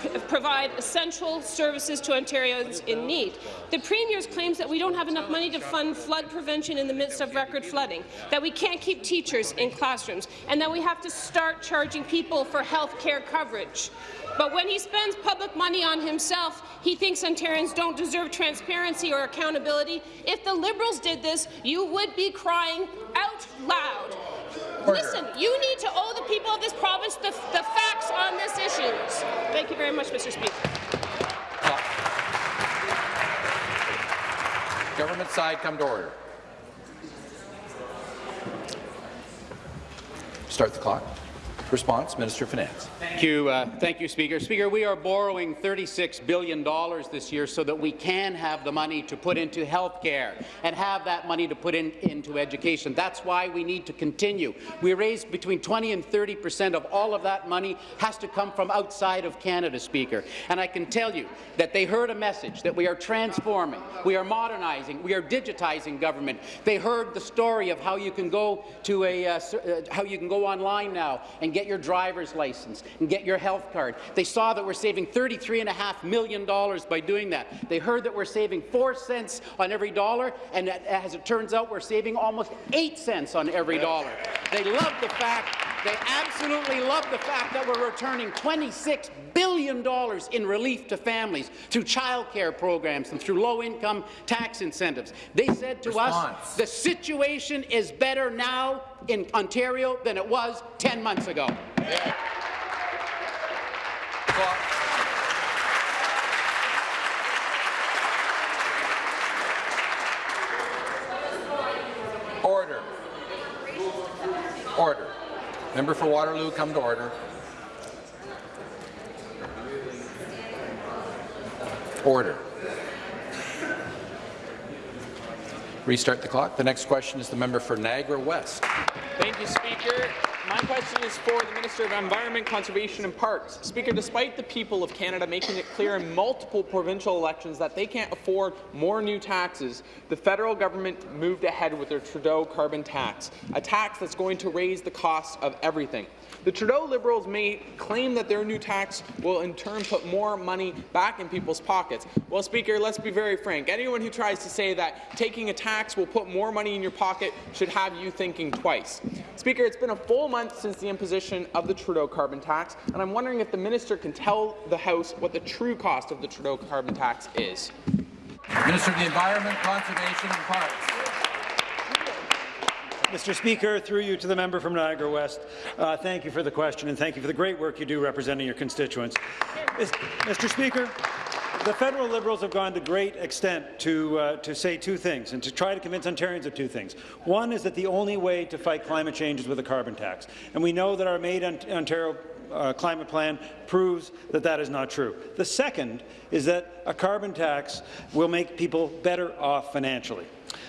p- provide essential services to Ontarians in need. The Premier's claims that we don't have enough money to fund flood prevention in the midst of record flooding, that we can't keep teachers in classrooms, and that we have to start charging people for health care coverage. But when he spends public money on himself, he thinks Ontarians don't deserve transparency or accountability. If the Liberals did this, you would be crying out loud. Listen, you need to owe the people of this province the, the facts on this issue. Thank you very much, Mr. Speaker. Government side, come to order. Start the clock. Response, Minister of Finance. Thank you, uh, thank you, Speaker. Speaker, we are borrowing $36 billion this year so that we can have the money to put into health care and have that money to put in, into education. That's why we need to continue. We raise between 20 and 30 percent of all of that money has to come from outside of Canada, Speaker. And I can tell you that they heard a message that we are transforming, we are modernizing, we are digitizing government. They heard the story of how you can go to a, uh, uh, how you can go online now and get your driver's license and get your health card. They saw that we're saving $33.5 million by doing that. They heard that we're saving 4 cents on every dollar, and as it turns out, we're saving almost 8 cents on every dollar. They love the fact they absolutely love the fact that we're returning $26 billion in relief to families through child care programs and through low-income tax incentives. They said to us, the situation is better now in Ontario than it was 10 months ago. Order. Order. Member for Waterloo, come to order. Order. Restart the clock. The next question is the member for Niagara West. Thank you, Speaker. My question is for the Minister of Environment, Conservation and Parks. Speaker, despite the people of Canada making it clear in multiple provincial elections that they can't afford more new taxes, the federal government moved ahead with their Trudeau carbon tax, a tax that's going to raise the cost of everything. The Trudeau Liberals may claim that their new tax will in turn put more money back in people's pockets. Well, Speaker, let's be very frank. Anyone who tries to say that taking a tax will put more money in your pocket should have you thinking twice. Speaker, it's been a full month since the imposition of the Trudeau carbon tax, and I'm wondering if the minister can tell the House what the true cost of the Trudeau carbon tax is. Minister of the Environment, Conservation and Parks. Mr. Speaker, through you to the member from Niagara West, uh, thank you for the question and thank you for the great work you do representing your constituents. Mr. Speaker, the federal Liberals have gone to great extent to, uh, to say two things and to try to convince Ontarians of two things. One is that the only way to fight climate change is with a carbon tax, and we know that our Made Ontario uh, climate plan proves that that is not true. The second is that a carbon tax will make people better off financially.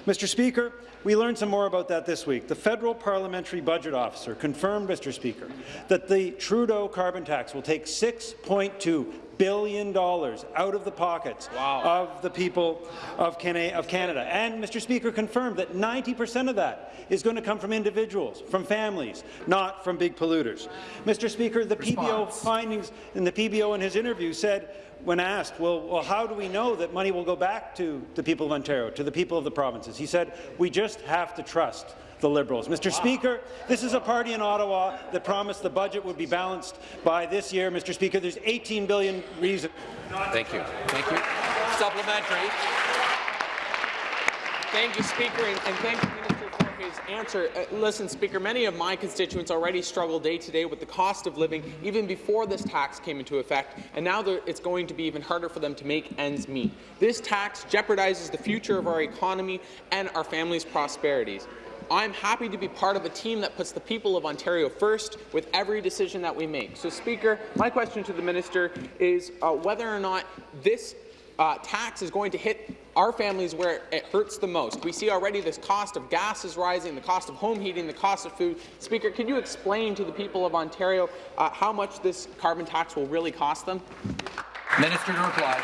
Mr. Speaker, we learned some more about that this week. The federal parliamentary budget officer confirmed, Mr. Speaker, that the Trudeau carbon tax will take $6.2 billion dollars out of the pockets wow. of the people of, of Canada. And, Mr. Speaker, confirmed that 90 percent of that is going to come from individuals, from families, not from big polluters. Mr. Speaker, the Response. PBO findings in the PBO in his interview said when asked, well, well, how do we know that money will go back to the people of Ontario, to the people of the provinces? He said, we just have to trust the Liberals. Mr. Wow. Speaker, this is a party in Ottawa that promised the budget would be balanced by this year. Mr. Speaker, there's 18 billion reasons. Thank you. Thank you. Supplementary. Thank you, Speaker, and, and thank you, Minister, for his answer. Uh, listen, Speaker, many of my constituents already struggle day to day with the cost of living even before this tax came into effect, and now it's going to be even harder for them to make ends meet. This tax jeopardizes the future of our economy and our families' prosperities. I'm happy to be part of a team that puts the people of Ontario first with every decision that we make. So, Speaker, my question to the minister is uh, whether or not this uh, tax is going to hit our families where it hurts the most. We see already this cost of gas is rising, the cost of home heating, the cost of food. Speaker, can you explain to the people of Ontario uh, how much this carbon tax will really cost them? Minister to reply.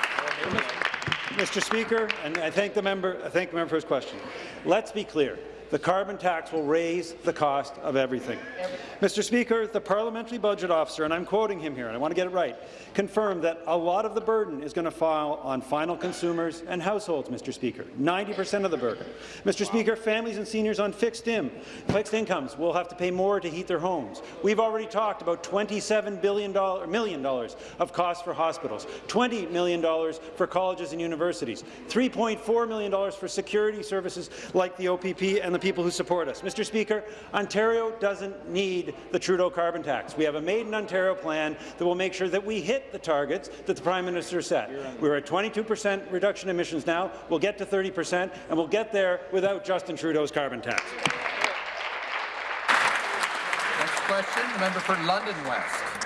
Mr. Speaker, and I thank the member. I thank the member for his question. Let's be clear. The carbon tax will raise the cost of everything. Mr. Speaker, the parliamentary budget officer, and I'm quoting him here, and I want to get it right, confirmed that a lot of the burden is going to fall on final consumers and households, Mr. Speaker, 90% of the burden. Mr. Speaker, families and seniors on fixed, in, fixed incomes will have to pay more to heat their homes. We've already talked about $27 billion, million dollars of costs for hospitals, $20 million for colleges and universities, $3.4 million for security services like the OPP and the people who support us. Mr. Speaker, Ontario doesn't need the Trudeau carbon tax. We have a Made in Ontario plan that will make sure that we hit the targets that the Prime Minister set. We're at 22 per cent reduction in emissions now. We'll get to 30 per cent, and we'll get there without Justin Trudeau's carbon tax. Next question, the member for London West.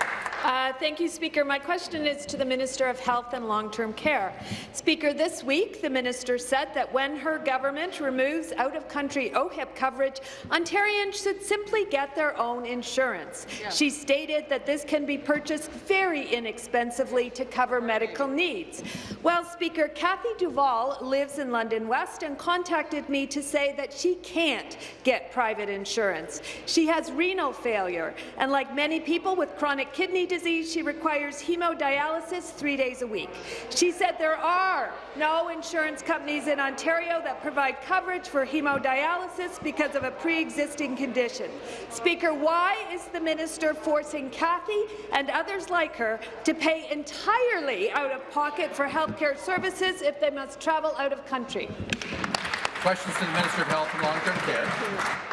Uh, thank you, Speaker. My question is to the Minister of Health and Long-Term Care. Speaker, this week the minister said that when her government removes out-of-country OHIP coverage, Ontarians should simply get their own insurance. Yeah. She stated that this can be purchased very inexpensively to cover medical needs. Well, Speaker, Kathy Duval lives in London West and contacted me to say that she can't get private insurance. She has renal failure, and like many people with chronic kidney disease, disease, she requires hemodialysis three days a week. She said there are no insurance companies in Ontario that provide coverage for hemodialysis because of a pre-existing condition. Speaker, why is the minister forcing Kathy and others like her to pay entirely out of pocket for healthcare services if they must travel out of country? Questions to the Minister of Health and Long-Term Care.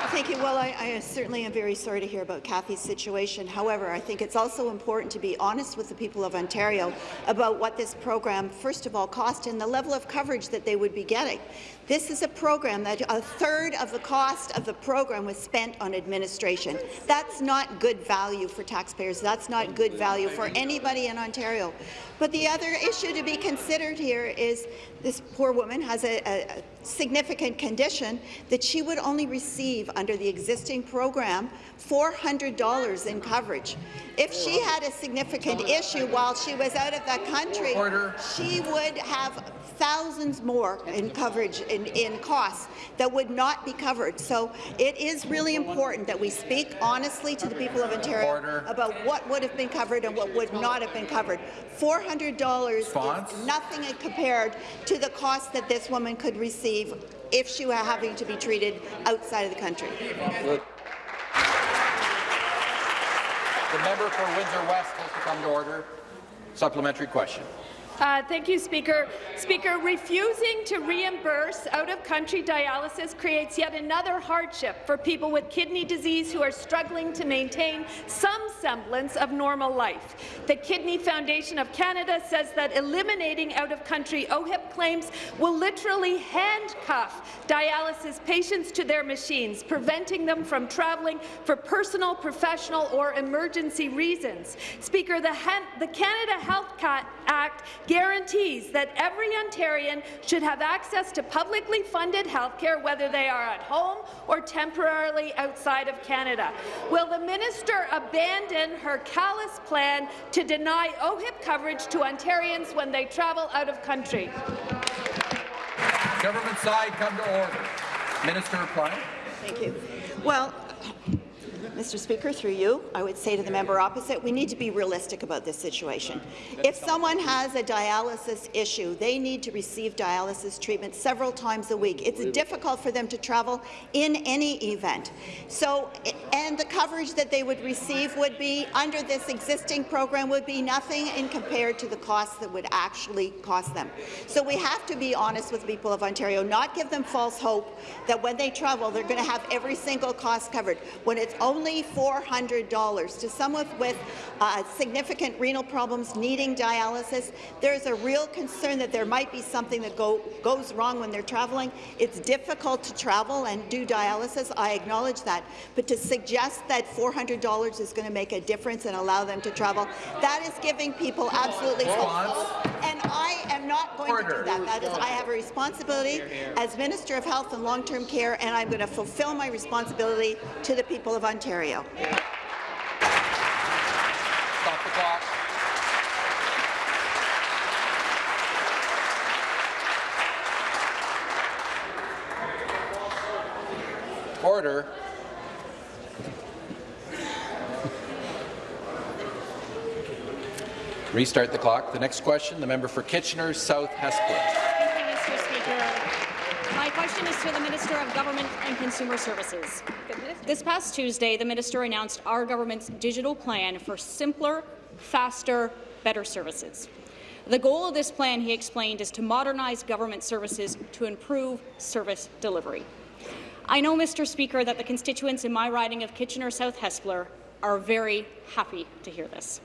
Thank you. Well, I, I, certainly am very sorry to hear about Kathy's situation. However, I think it's also important to be honest with the people of Ontario about what this program, first of all, cost and the level of coverage that they would be getting. This is a program that a third of the cost of the program was spent on administration. That's not good value for taxpayers. That's not good value for anybody in Ontario. But the other issue to be considered here is this poor woman has a, a, significant condition that she would only receive under the existing program $400 in coverage. If she had a significant issue while she was out of the country, Order. she would have thousands more in coverage in, in costs that would not be covered. So it is really important that we speak honestly to the people of Ontario Order. about what would have been covered and what would not have been covered. $400 Response? is nothing compared to the cost that this woman could receive if she were having to be treated outside of the country. The member for Windsor West has to come to order. Supplementary question. Uh, thank you, Speaker. Speaker, refusing to reimburse out-of-country dialysis creates yet another hardship for people with kidney disease who are struggling to maintain some semblance of normal life. The Kidney Foundation of Canada says that eliminating out-of-country OHIP claims will literally handcuff dialysis patients to their machines, preventing them from travelling for personal, professional or emergency reasons. Speaker, the, the Canada Health Act guarantees that every Ontarian should have access to publicly funded health care, whether they are at home or temporarily outside of Canada. Will the minister abandon her callous plan to deny OHIP coverage to Ontarians when they travel out of country? Government side, come to order. Minister reply. Thank you. Well, Mr. Speaker, through you, I would say to the member opposite, we need to be realistic about this situation. If someone has a dialysis issue, they need to receive dialysis treatment several times a week. It's difficult for them to travel in any event. So, and the coverage that they would receive would be, under this existing program, would be nothing in compared to the costs that would actually cost them. So we have to be honest with people of Ontario, not give them false hope that when they travel, they're going to have every single cost covered, when it's only only $400 to someone with uh, significant renal problems needing dialysis. There's a real concern that there might be something that go, goes wrong when they're traveling. It's difficult to travel and do dialysis. I acknowledge that. But to suggest that $400 is going to make a difference and allow them to travel, that is giving people absolutely false hope. And I am not going Order. to do that. That is, I have a responsibility as Minister of Health and Long-Term Care, and I'm going to fulfill my responsibility to the people of Ontario. Ontario. Stop the clock. Order. Restart the clock. The next question, the member for Kitchener South Hespeler. Question is to the Minister of Government and Consumer Services. This past Tuesday, the minister announced our government's digital plan for simpler, faster, better services. The goal of this plan, he explained, is to modernize government services to improve service delivery. I know, Mr. Speaker, that the constituents in my riding of Kitchener South Hespeler are very happy to hear this.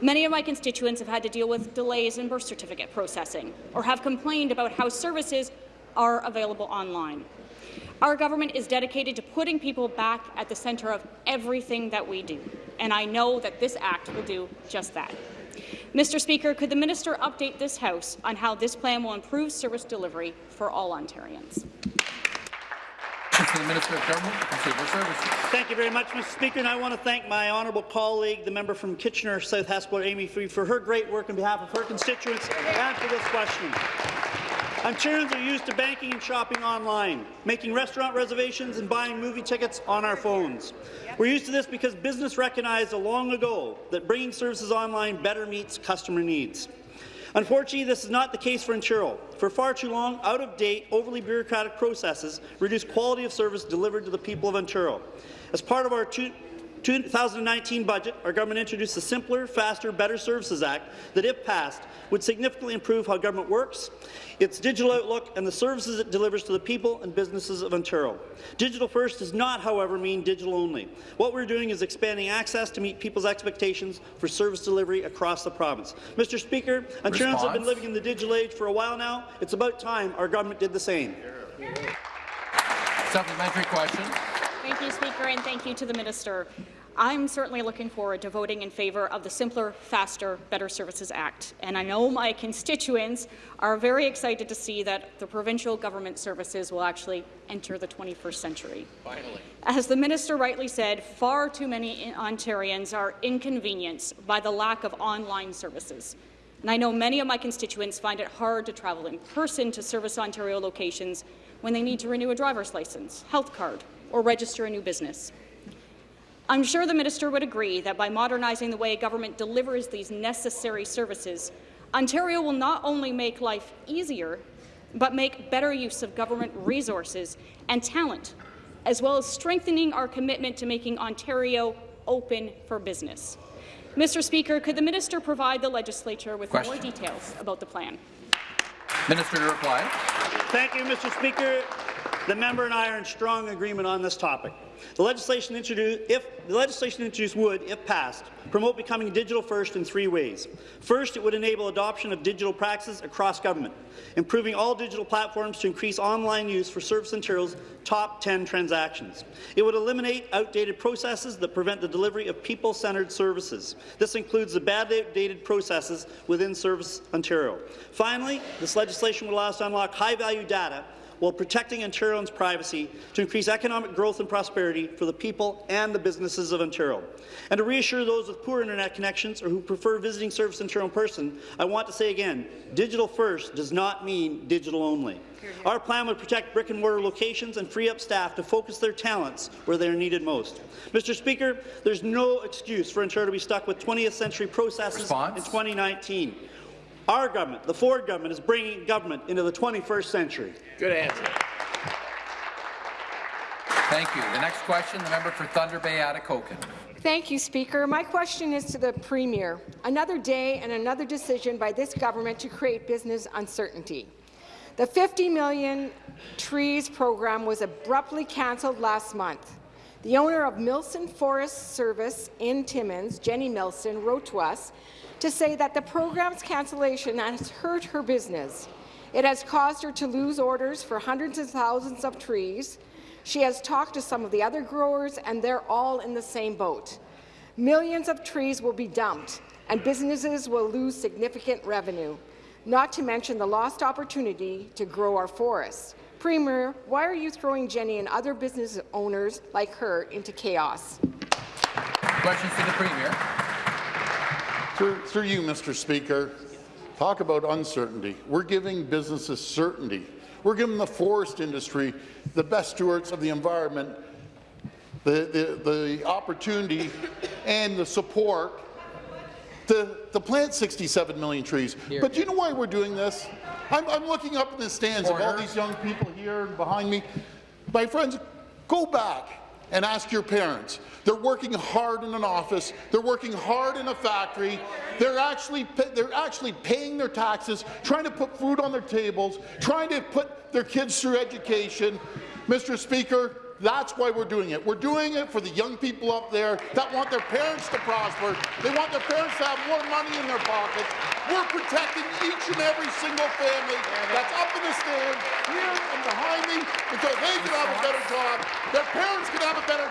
Many of my constituents have had to deal with delays in birth certificate processing or have complained about how services are available online. Our government is dedicated to putting people back at the centre of everything that we do, and I know that this Act will do just that. Mr. Speaker, could the minister update this House on how this plan will improve service delivery for all Ontarians? The Minister of Government and Consumer Services. Thank you very much, Mr. Speaker, and I want to thank my honourable colleague, the member from Kitchener South Hespeler, Amy Fee, for her great work on behalf of her constituents and for this question. Ontarians are used to banking and shopping online, making restaurant reservations and buying movie tickets on our phones. We're used to this because business recognized a long ago that bringing services online better meets customer needs. Unfortunately, this is not the case for Ontario. For far too long, out-of-date, overly bureaucratic processes reduce quality of service delivered to the people of Ontario. As part of our 2019 budget, our government introduced the Simpler, Faster, Better Services Act that, if passed, would significantly improve how government works, its digital outlook, and the services it delivers to the people and businesses of Ontario. Digital first does not, however, mean digital only. What we're doing is expanding access to meet people's expectations for service delivery across the province. Mr. Speaker, Ontarians Response. have been living in the digital age for a while now. It's about time our government did the same. Supplementary question. Thank you, Speaker, and thank you to the Minister. I'm certainly looking forward to voting in favour of the Simpler, Faster, Better Services Act, and I know my constituents are very excited to see that the provincial government services will actually enter the 21st century. Finally. As the minister rightly said, far too many Ontarians are inconvenienced by the lack of online services. And I know many of my constituents find it hard to travel in person to Service Ontario locations when they need to renew a driver's license, health card, or register a new business. I'm sure the minister would agree that by modernizing the way government delivers these necessary services, Ontario will not only make life easier, but make better use of government resources and talent, as well as strengthening our commitment to making Ontario open for business. Mr. Speaker, could the minister provide the legislature with Question. more details about the plan? Minister to reply. Thank you, Mr. Speaker. The member and I are in strong agreement on this topic. The legislation introduced, if the legislation introduced would, if passed, promote becoming digital first in three ways. First, it would enable adoption of digital practices across government, improving all digital platforms to increase online use for Service Ontario's top 10 transactions. It would eliminate outdated processes that prevent the delivery of people-centred services. This includes the badly outdated processes within Service Ontario. Finally, this legislation would allow us to unlock high-value data while protecting Ontarians' privacy to increase economic growth and prosperity for the people and the businesses of Ontario. And to reassure those with poor internet connections or who prefer visiting Service Ontario in person, I want to say again, digital first does not mean digital only. Our plan would protect brick-and-mortar locations and free up staff to focus their talents where they are needed most. Mr. Speaker, there's no excuse for Ontario to be stuck with 20th century processes Response? in 2019. Our government, the Ford government, is bringing government into the 21st century. Good answer. Thank you. The next question, the member for Thunder Bay, Atikokan. Thank you, Speaker. My question is to the Premier. Another day and another decision by this government to create business uncertainty. The 50 million trees program was abruptly cancelled last month. The owner of Milson Forest Service in Timmins, Jenny Milson, wrote to us to say that the program's cancellation has hurt her business. It has caused her to lose orders for hundreds of thousands of trees. She has talked to some of the other growers, and they're all in the same boat. Millions of trees will be dumped, and businesses will lose significant revenue, not to mention the lost opportunity to grow our forests. Premier, why are you throwing Jenny and other business owners like her into chaos? Questions to the Premier. Through, through you, Mr. Speaker, talk about uncertainty. We're giving businesses certainty. We're giving the forest industry, the best stewards of the environment, the, the, the opportunity and the support to, to plant 67 million trees. But do you know why we're doing this? I'm, I'm looking up in the stands of all these young people here and behind me. My friends, go back and ask your parents. They're working hard in an office. They're working hard in a factory. They're actually they're actually paying their taxes, trying to put food on their tables, trying to put their kids through education. Mr. Speaker, that's why we're doing it. We're doing it for the young people up there that want their parents to prosper. They want their parents to have more money in their pockets. We're protecting each and every single family that's up in the stand, here and behind me, because they can have a better job. Their parents can have a better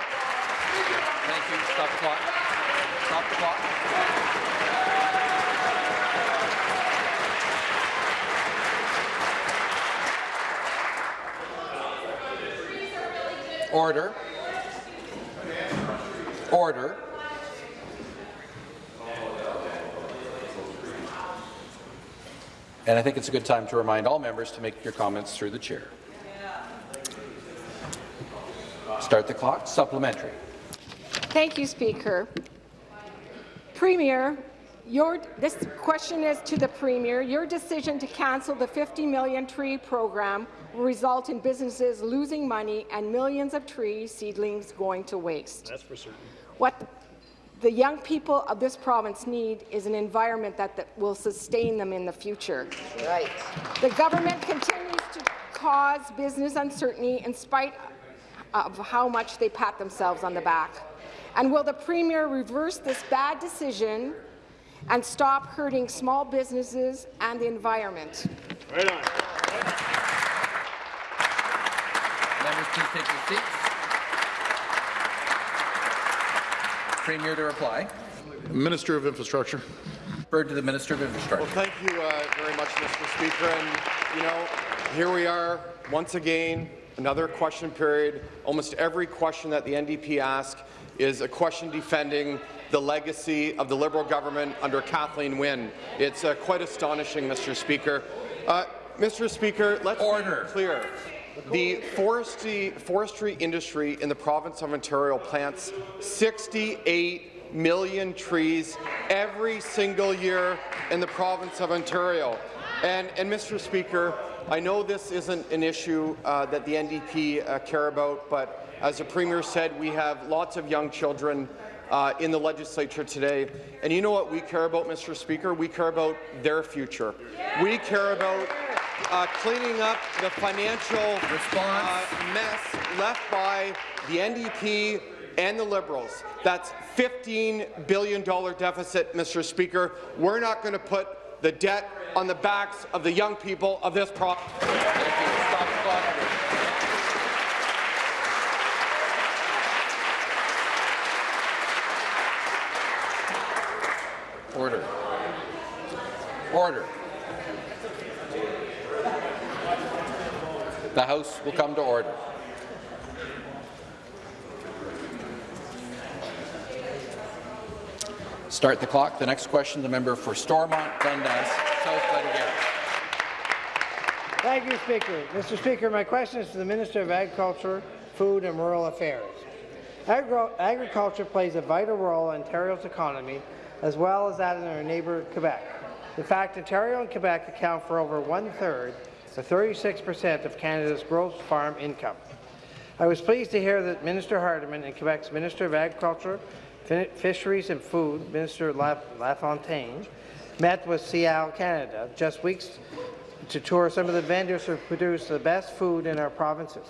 Thank you. Stop the clock. Stop the clock. Order. Order. And I think it's a good time to remind all members to make your comments through the chair. Start the clock. Supplementary. Thank you, Speaker. Premier, your, this question is to the Premier. Your decision to cancel the 50 million tree program will result in businesses losing money and millions of tree seedlings going to waste. That's for certain. What the young people of this province need is an environment that, that will sustain them in the future. Right. The government continues to cause business uncertainty in spite of how much they pat themselves on the back. And will the Premier reverse this bad decision and stop hurting small businesses and the environment? Right on. Members, please take your seats. Premier to reply. Minister of Infrastructure. Bird to the Minister of Infrastructure. Well, thank you uh, very much, Mr. Speaker. And, you know, here we are once again, another question period. Almost every question that the NDP asks is a question defending the legacy of the Liberal government under Kathleen Wynne. It's uh, quite astonishing, Mr. Speaker. Uh, Mr. Speaker, let's Order. be clear. The forestry, forestry industry in the province of Ontario plants 68 million trees every single year in the province of Ontario. And, and Mr. Speaker, I know this isn't an issue uh, that the NDP uh, care about, but as the Premier said, we have lots of young children uh, in the legislature today. And you know what we care about, Mr. Speaker? We care about their future. We care about uh, cleaning up the financial uh, mess left by the NDP and the Liberals. That's $15 billion deficit, Mr. Speaker. We're not going to put the debt on the backs of the young people of this province. Order. Order. The House will come to order. Start the clock. The next question, the member for Stormont, Dundas, South Glengarry. Thank you, Speaker. Mr. Speaker, my question is to the Minister of Agriculture, Food and Rural Affairs. Agri agriculture plays a vital role in Ontario's economy, as well as that in our neighbour Quebec. In fact, Ontario and Quebec account for over one-third, or 36 per cent, of Canada's gross farm income. I was pleased to hear that Minister Hardeman and Quebec's Minister of Agriculture, Fisheries and Food, Minister Lamontagne, met with SIAL Canada just weeks to tour some of the vendors who produce the best food in our provinces.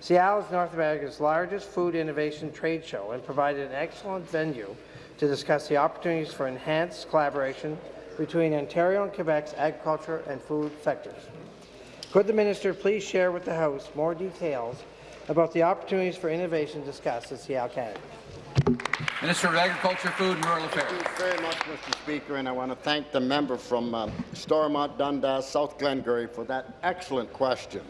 SIAL is North America's largest food innovation trade show and provided an excellent venue to discuss the opportunities for enhanced collaboration between Ontario and Quebec's agriculture and food sectors. Could the minister please share with the House more details about the opportunities for innovation discussed at SIAL Canada? Minister of Agriculture, Food and Rural Affairs. Thank you very much, Mr. Speaker, and I want to thank the member from um, Stormont, Dundas, South Glengarry for that excellent question.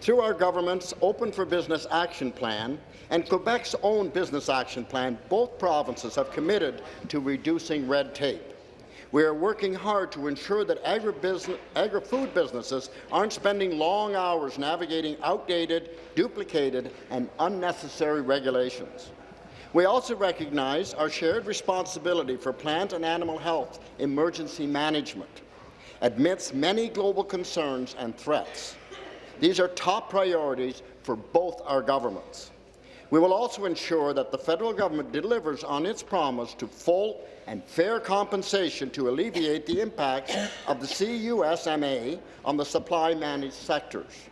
Through our government's Open for Business Action Plan and Quebec's own Business Action Plan, both provinces have committed to reducing red tape. We are working hard to ensure that agri-food businesses aren't spending long hours navigating outdated, duplicated, and unnecessary regulations. We also recognize our shared responsibility for plant and animal health emergency management amidst many global concerns and threats. These are top priorities for both our governments. We will also ensure that the federal government delivers on its promise to full and fair compensation to alleviate the impacts of the CUSMA on the supply-managed sectors.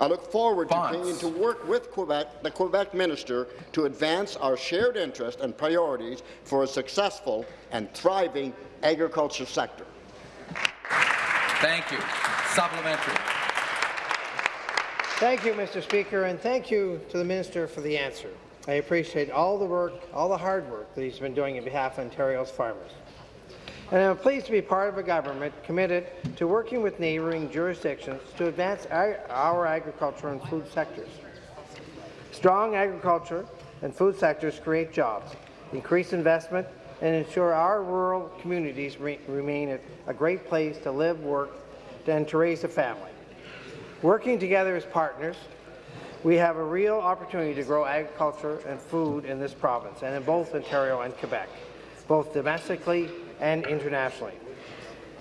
I look forward to continuing to work with Quebec, the Quebec minister to advance our shared interests and priorities for a successful and thriving agriculture sector. Thank you. Supplementary. Thank you, Mr. Speaker, and thank you to the minister for the answer. I appreciate all the work, all the hard work that he's been doing on behalf of Ontario's farmers. And I'm pleased to be part of a government committed to working with neighbouring jurisdictions to advance our, our agriculture and food sectors. Strong agriculture and food sectors create jobs, increase investment, and ensure our rural communities re remain a great place to live, work, and to raise a family. Working together as partners, we have a real opportunity to grow agriculture and food in this province and in both Ontario and Quebec, both domestically and internationally.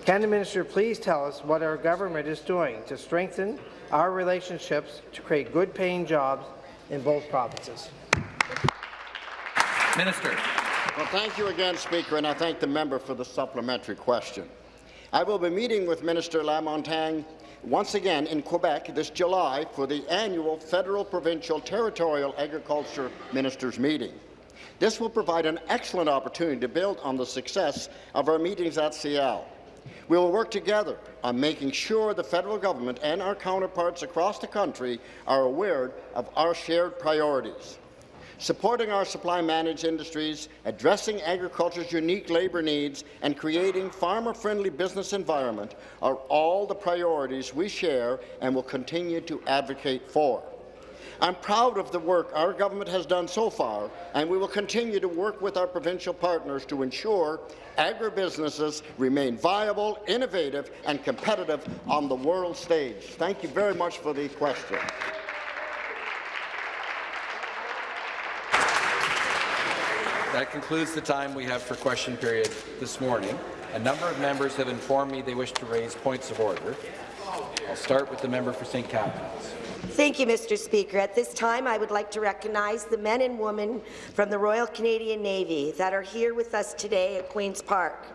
Can the minister please tell us what our government is doing to strengthen our relationships to create good-paying jobs in both provinces? Minister. Well, thank you again, Speaker, and I thank the member for the supplementary question. I will be meeting with Minister Lamontagne once again in Quebec this July for the annual Federal Provincial Territorial Agriculture Ministers meeting. This will provide an excellent opportunity to build on the success of our meetings at SIAL. We will work together on making sure the federal government and our counterparts across the country are aware of our shared priorities. Supporting our supply-managed industries, addressing agriculture's unique labour needs, and creating farmer-friendly business environment are all the priorities we share and will continue to advocate for. I'm proud of the work our government has done so far, and we will continue to work with our provincial partners to ensure agribusinesses remain viable, innovative, and competitive on the world stage. Thank you very much for the question. That concludes the time we have for question period this morning. A number of members have informed me they wish to raise points of order. I'll start with the member for St. Catharines. Thank you, Mr. Speaker. At this time, I would like to recognize the men and women from the Royal Canadian Navy that are here with us today at Queen's Park.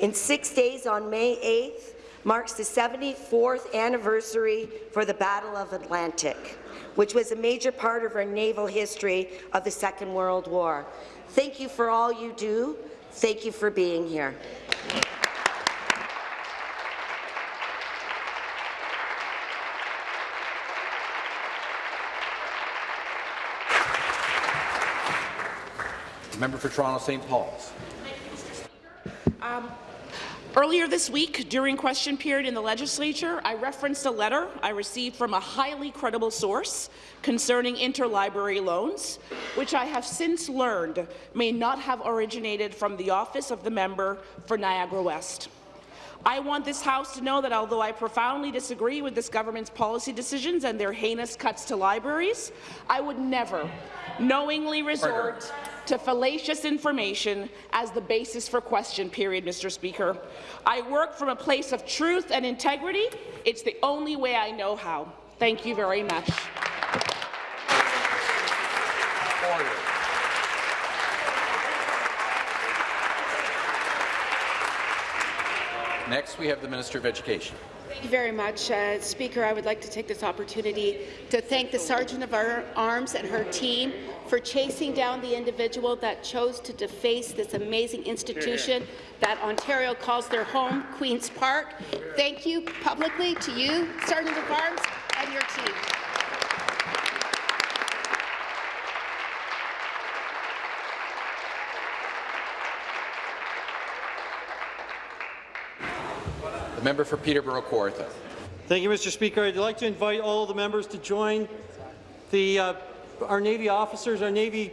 In six days on May 8th marks the 74th anniversary for the Battle of Atlantic, which was a major part of our naval history of the Second World War. Thank you for all you do. Thank you for being here. Member for Toronto St. Paul's. Um, Earlier this week, during question period in the legislature, I referenced a letter I received from a highly credible source concerning interlibrary loans, which I have since learned may not have originated from the office of the member for Niagara West. I want this House to know that although I profoundly disagree with this government's policy decisions and their heinous cuts to libraries, I would never knowingly resort to fallacious information as the basis for question period, Mr. Speaker. I work from a place of truth and integrity. It's the only way I know how. Thank you very much. Next, we have the Minister of Education. Thank you very much, uh, Speaker. I would like to take this opportunity to thank the Sergeant of Arms and her team for chasing down the individual that chose to deface this amazing institution that Ontario calls their home, Queen's Park. Thank you publicly to you, Sergeant of Arms, and your team. Member for Peterborough Kawartha. Thank you, Mr. Speaker. I'd like to invite all the members to join the, uh, our Navy officers, our Navy,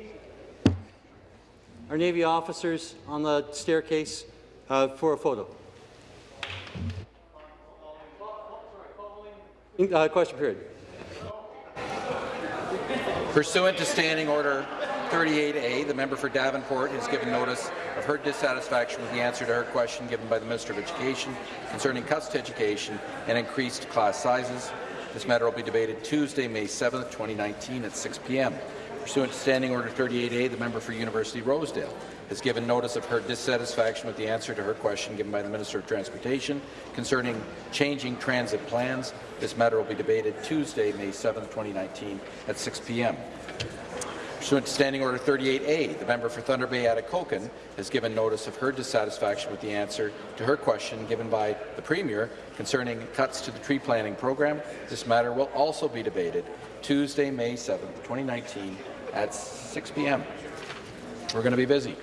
our Navy officers on the staircase uh, for a photo. Uh, question period. Pursuant to Standing Order 38A, the member for Davenport has given notice of her dissatisfaction with the answer to her question given by the Minister of Education concerning cuts to education and increased class sizes. This matter will be debated Tuesday, May 7, 2019 at 6 p.m. Pursuant to Standing Order 38A, the member for University Rosedale has given notice of her dissatisfaction with the answer to her question given by the Minister of Transportation concerning changing transit plans. This matter will be debated Tuesday, May 7, 2019 at 6 p.m. Pursuant to Standing Order 38A, the member for Thunder Bay Atikokan has given notice of her dissatisfaction with the answer to her question given by the Premier concerning cuts to the tree planting program. This matter will also be debated Tuesday, May 7, 2019 at 6 p.m. We're going to be busy.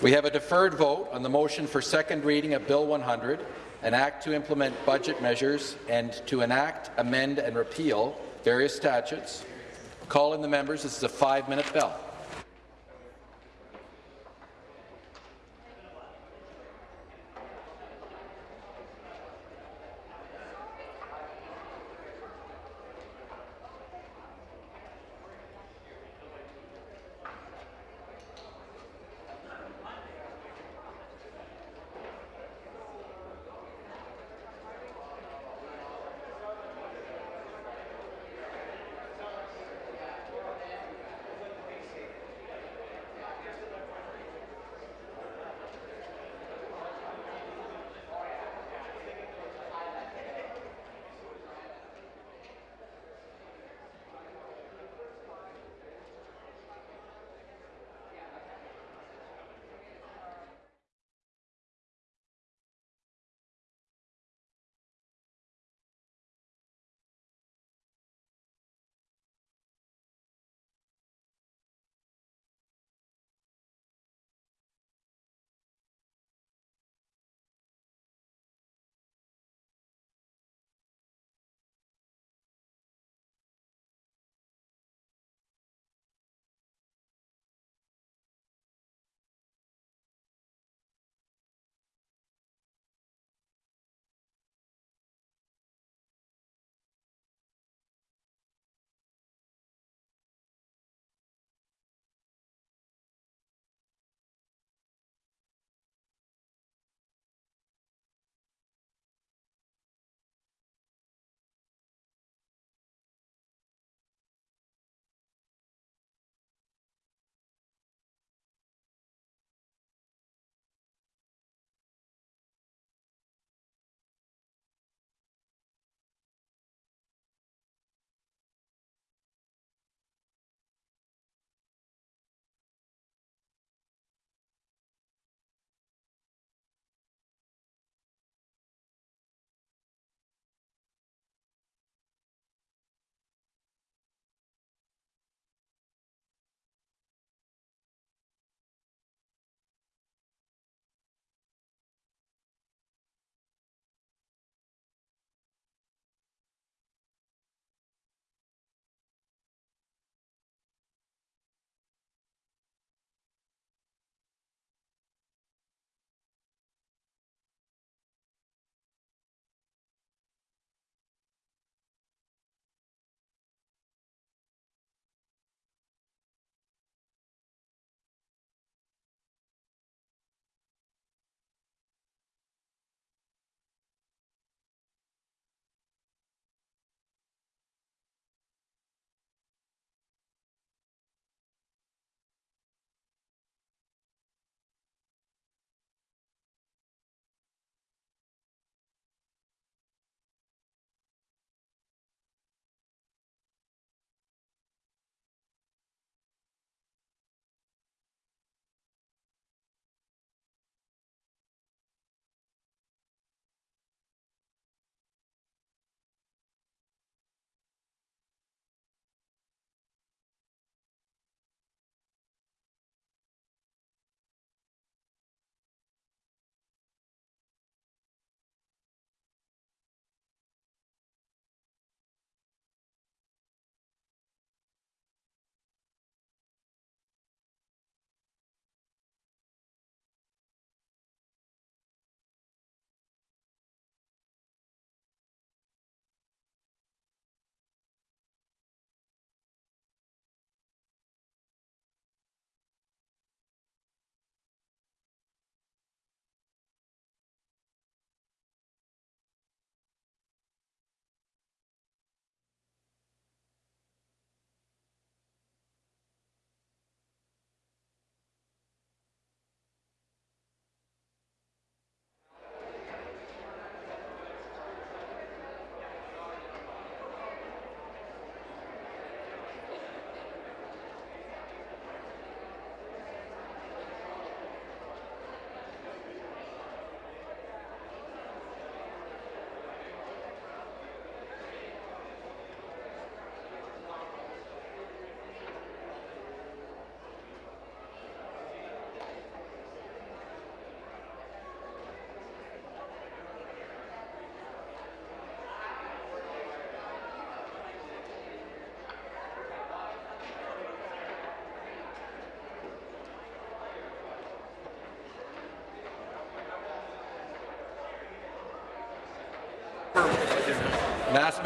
We have a deferred vote on the motion for second reading of Bill 100, an act to implement budget measures and to enact, amend and repeal various statutes. Call in the members. This is a five-minute bell.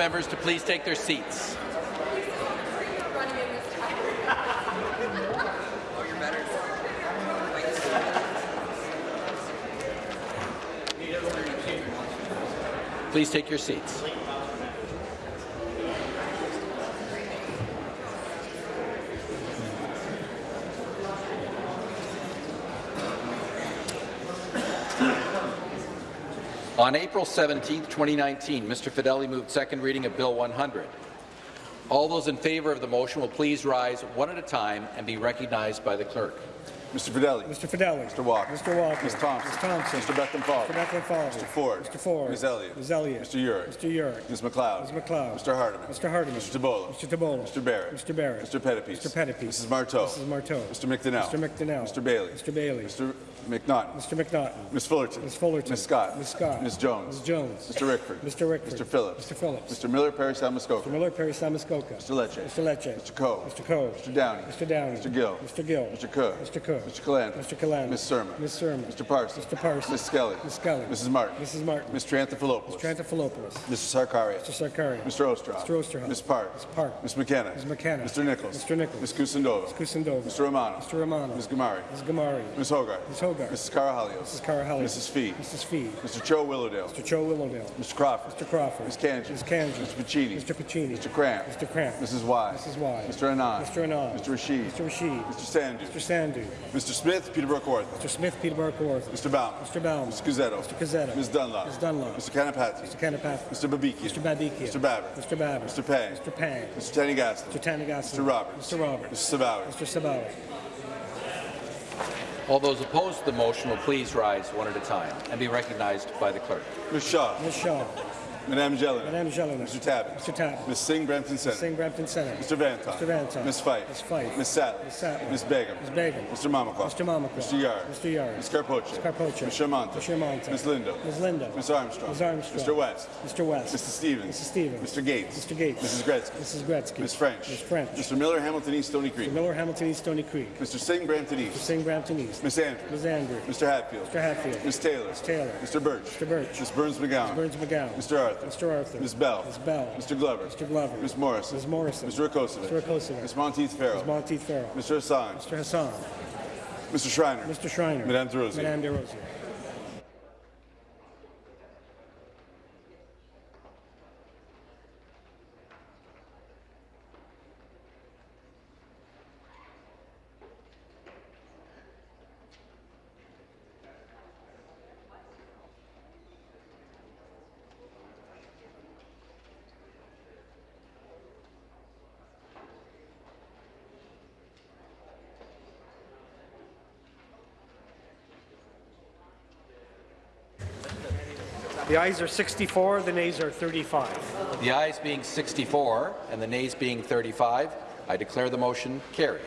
Members to please take their seats. Please take your seats. On April 17, 2019, Mr. Fedeli moved second reading of Bill 100. All those in favour of the motion will please rise one at a time and be recognized by the clerk. Mr. Fedeli. Mr. Fedeli. Mr. Walker. Mr. Walker. Ms. Thompson. Ms. Thompson. Mr. Bethlenfalvy. Mr. Bethlenfalvy. Mr. Ford. Mr. Ford. Ms. Elliott. Ms. Elliott. Mr. Yurek. Mr. Yurek. Ms. McLeod. Ms. McLeod. Mr. Hardeman. Mr. Hardeman. Mr. Tibollo. Mr. Tibollo. Mr. Barrett. Mr. Barrett. Mr. Pettapiece. Mr. Pettapiece. Mrs. Martow. Mrs. Martow. Mr. McDonell. Mr. McDonell. Mr. Bailey. Mr. Bailey. Mr. McNaughton. Mr. McNaughton. Ms. Fullerton. Ms. Fullerton. Ms. Scott. Ms. Scott. Ms. Jones. Ms. Jones. Mr. Rickford. Mr. Rickford. Mr. Phillips. Mr. Phillips. Mr. Miller Parry Sound-Muskoka. Mr. Miller Parry Sound-Muskoka. Mr. Lecce. Mr. Lecce. Mr. Coe. Mr. Coe. Mr. Downey. Mr. Downey. Mr. Gill. Mr. Gill. Mr. Cook. Mr. Cook. Mr. Calandra. Mr. Calandra. Ms. Surma. Ms. Surma. Mr. Parsons. Mr. Parsons. Ms. Skelly. Ms. Skelly. Mrs. Martin. Mrs. Martin. Mr. Triantafilopoulos. Mr. Triantafilopoulos. Mr. Sarkaria. Mr. Sarkaria. Mr. Oosterhoff. Mr. Oosterhoff. Ms. Park. Ms. Park. Ms. McKenna. Ms. McKenna. Mr. Nicholls. Mr. Nicholls. Ms. Kusendova. Ms. Kusendova. Mr. Romano. Mr. Romano. Ms. Ghamari. Ms. Ghamari. Ms. Hogarth. Ms. Hogarth. Mrs. Karahalios. Mrs. Karahalios. Mrs. Fee. Mrs. Fee. Mr. Cho Willowdale. Mr. Cho Willowdale. Mr. Crawford. Mr. Crawford. Ms. Kanji. Ms. Kanji. Mr. Piccini. Mr. Piccini. Mr. Kramp. Mr. Kramp. Mrs. Wai. Mrs. Wai. Mr. Anand. Mr. Anand. Mr. Rasheed. Mr. Rasheed. Mr. Sandhu. Mr. Sandhu. Mr. Smith, Peterborough Kawartha. Mr. Smith, Peterborough Kawartha. Mr. Baum. Mr. Baum. Mr. Cuzzetto. Mr. Cuzzetto. Ms. Dunlop. Ms. Dunlop. Mr. Kanapathi. Mr. Kanapathi. Mr. Babikian. Mr. Babikian. Mr. Baber. Mr. Baber. Mr. Pang. Mr. Pang. Mr. Thanigasalam. Mr. Thanigasalam. Mr. Roberts. Mr. Roberts. Mr. Sabawy. Mr. Sabawy. All those opposed to the motion will please rise one at a time and be recognized by the clerk. Ms. Shaw. Ms. Shaw. Madame Gélinas. Madame Gélinas. Mr. Tabbitt. Mr. Tabbitt. Ms. Singh Brampton Center. Singh Brampton Center. Mr. Vanton. Mr. Vanton. Ms. Fife. Ms. Fife. Ms. Sattler. Ms. Sattler. Ms. Begum. Ms. Begum. Mr. Mamakwa. Mr. Mamakwa. Mr. Yarde. Mr. Yarde. Ms. Karpoche. Ms. Karpoche. Ms. Shermanta. Ms. Shermanta. Ms. Lindo. Ms. Lindo. Ms. Armstrong. Ms. Armstrong. Mr. West. Mr. West. Mr. Stevens. Mrs. Stevens. Mr. Gates. Mr. Gates. Mrs. Gretzky. Mrs. Gretzky. Ms. French. Ms. French. Mr. Miller, Hamilton East, Stony Creek. Mr. Miller, Hamilton East, Stony Creek. Mr. Singh, Brampton East. Mr. Singh, Brampton East. Ms. Andrews. Ms. Andrew. Mr. Hatfield. Mr. Hatfield. Ms. Taylor. Ms. Taylor. Mr. Birch. Mr. Birch. Ms. Berns-McGown. Ms. Berns-McGown. Mr. Arthur. Mr. Arthur. Ms. Bell. Ms. Bell. Mr. Glover. Mr. Glover. Ms. Morrison. Ms. Morrison. Mr. Rakocevic. Mr. Rakocevic. Ms. Monteith Farrell. Ms. Monteith Farrell. Mr. Hassan. Mr. Hassan. Mr. Schreiner. Mr. Schreiner. Madame Des Rosiers. Madame Des Rosiers. The ayes are 64, the nays are 35. The ayes being 64 and the nays being 35, I declare the motion carried.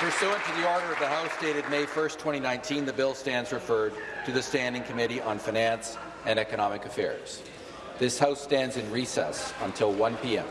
Pursuant to the order of the House dated May 1, 2019, the bill stands referred to the Standing Committee on Finance and Economic Affairs. This House stands in recess until 1 p.m.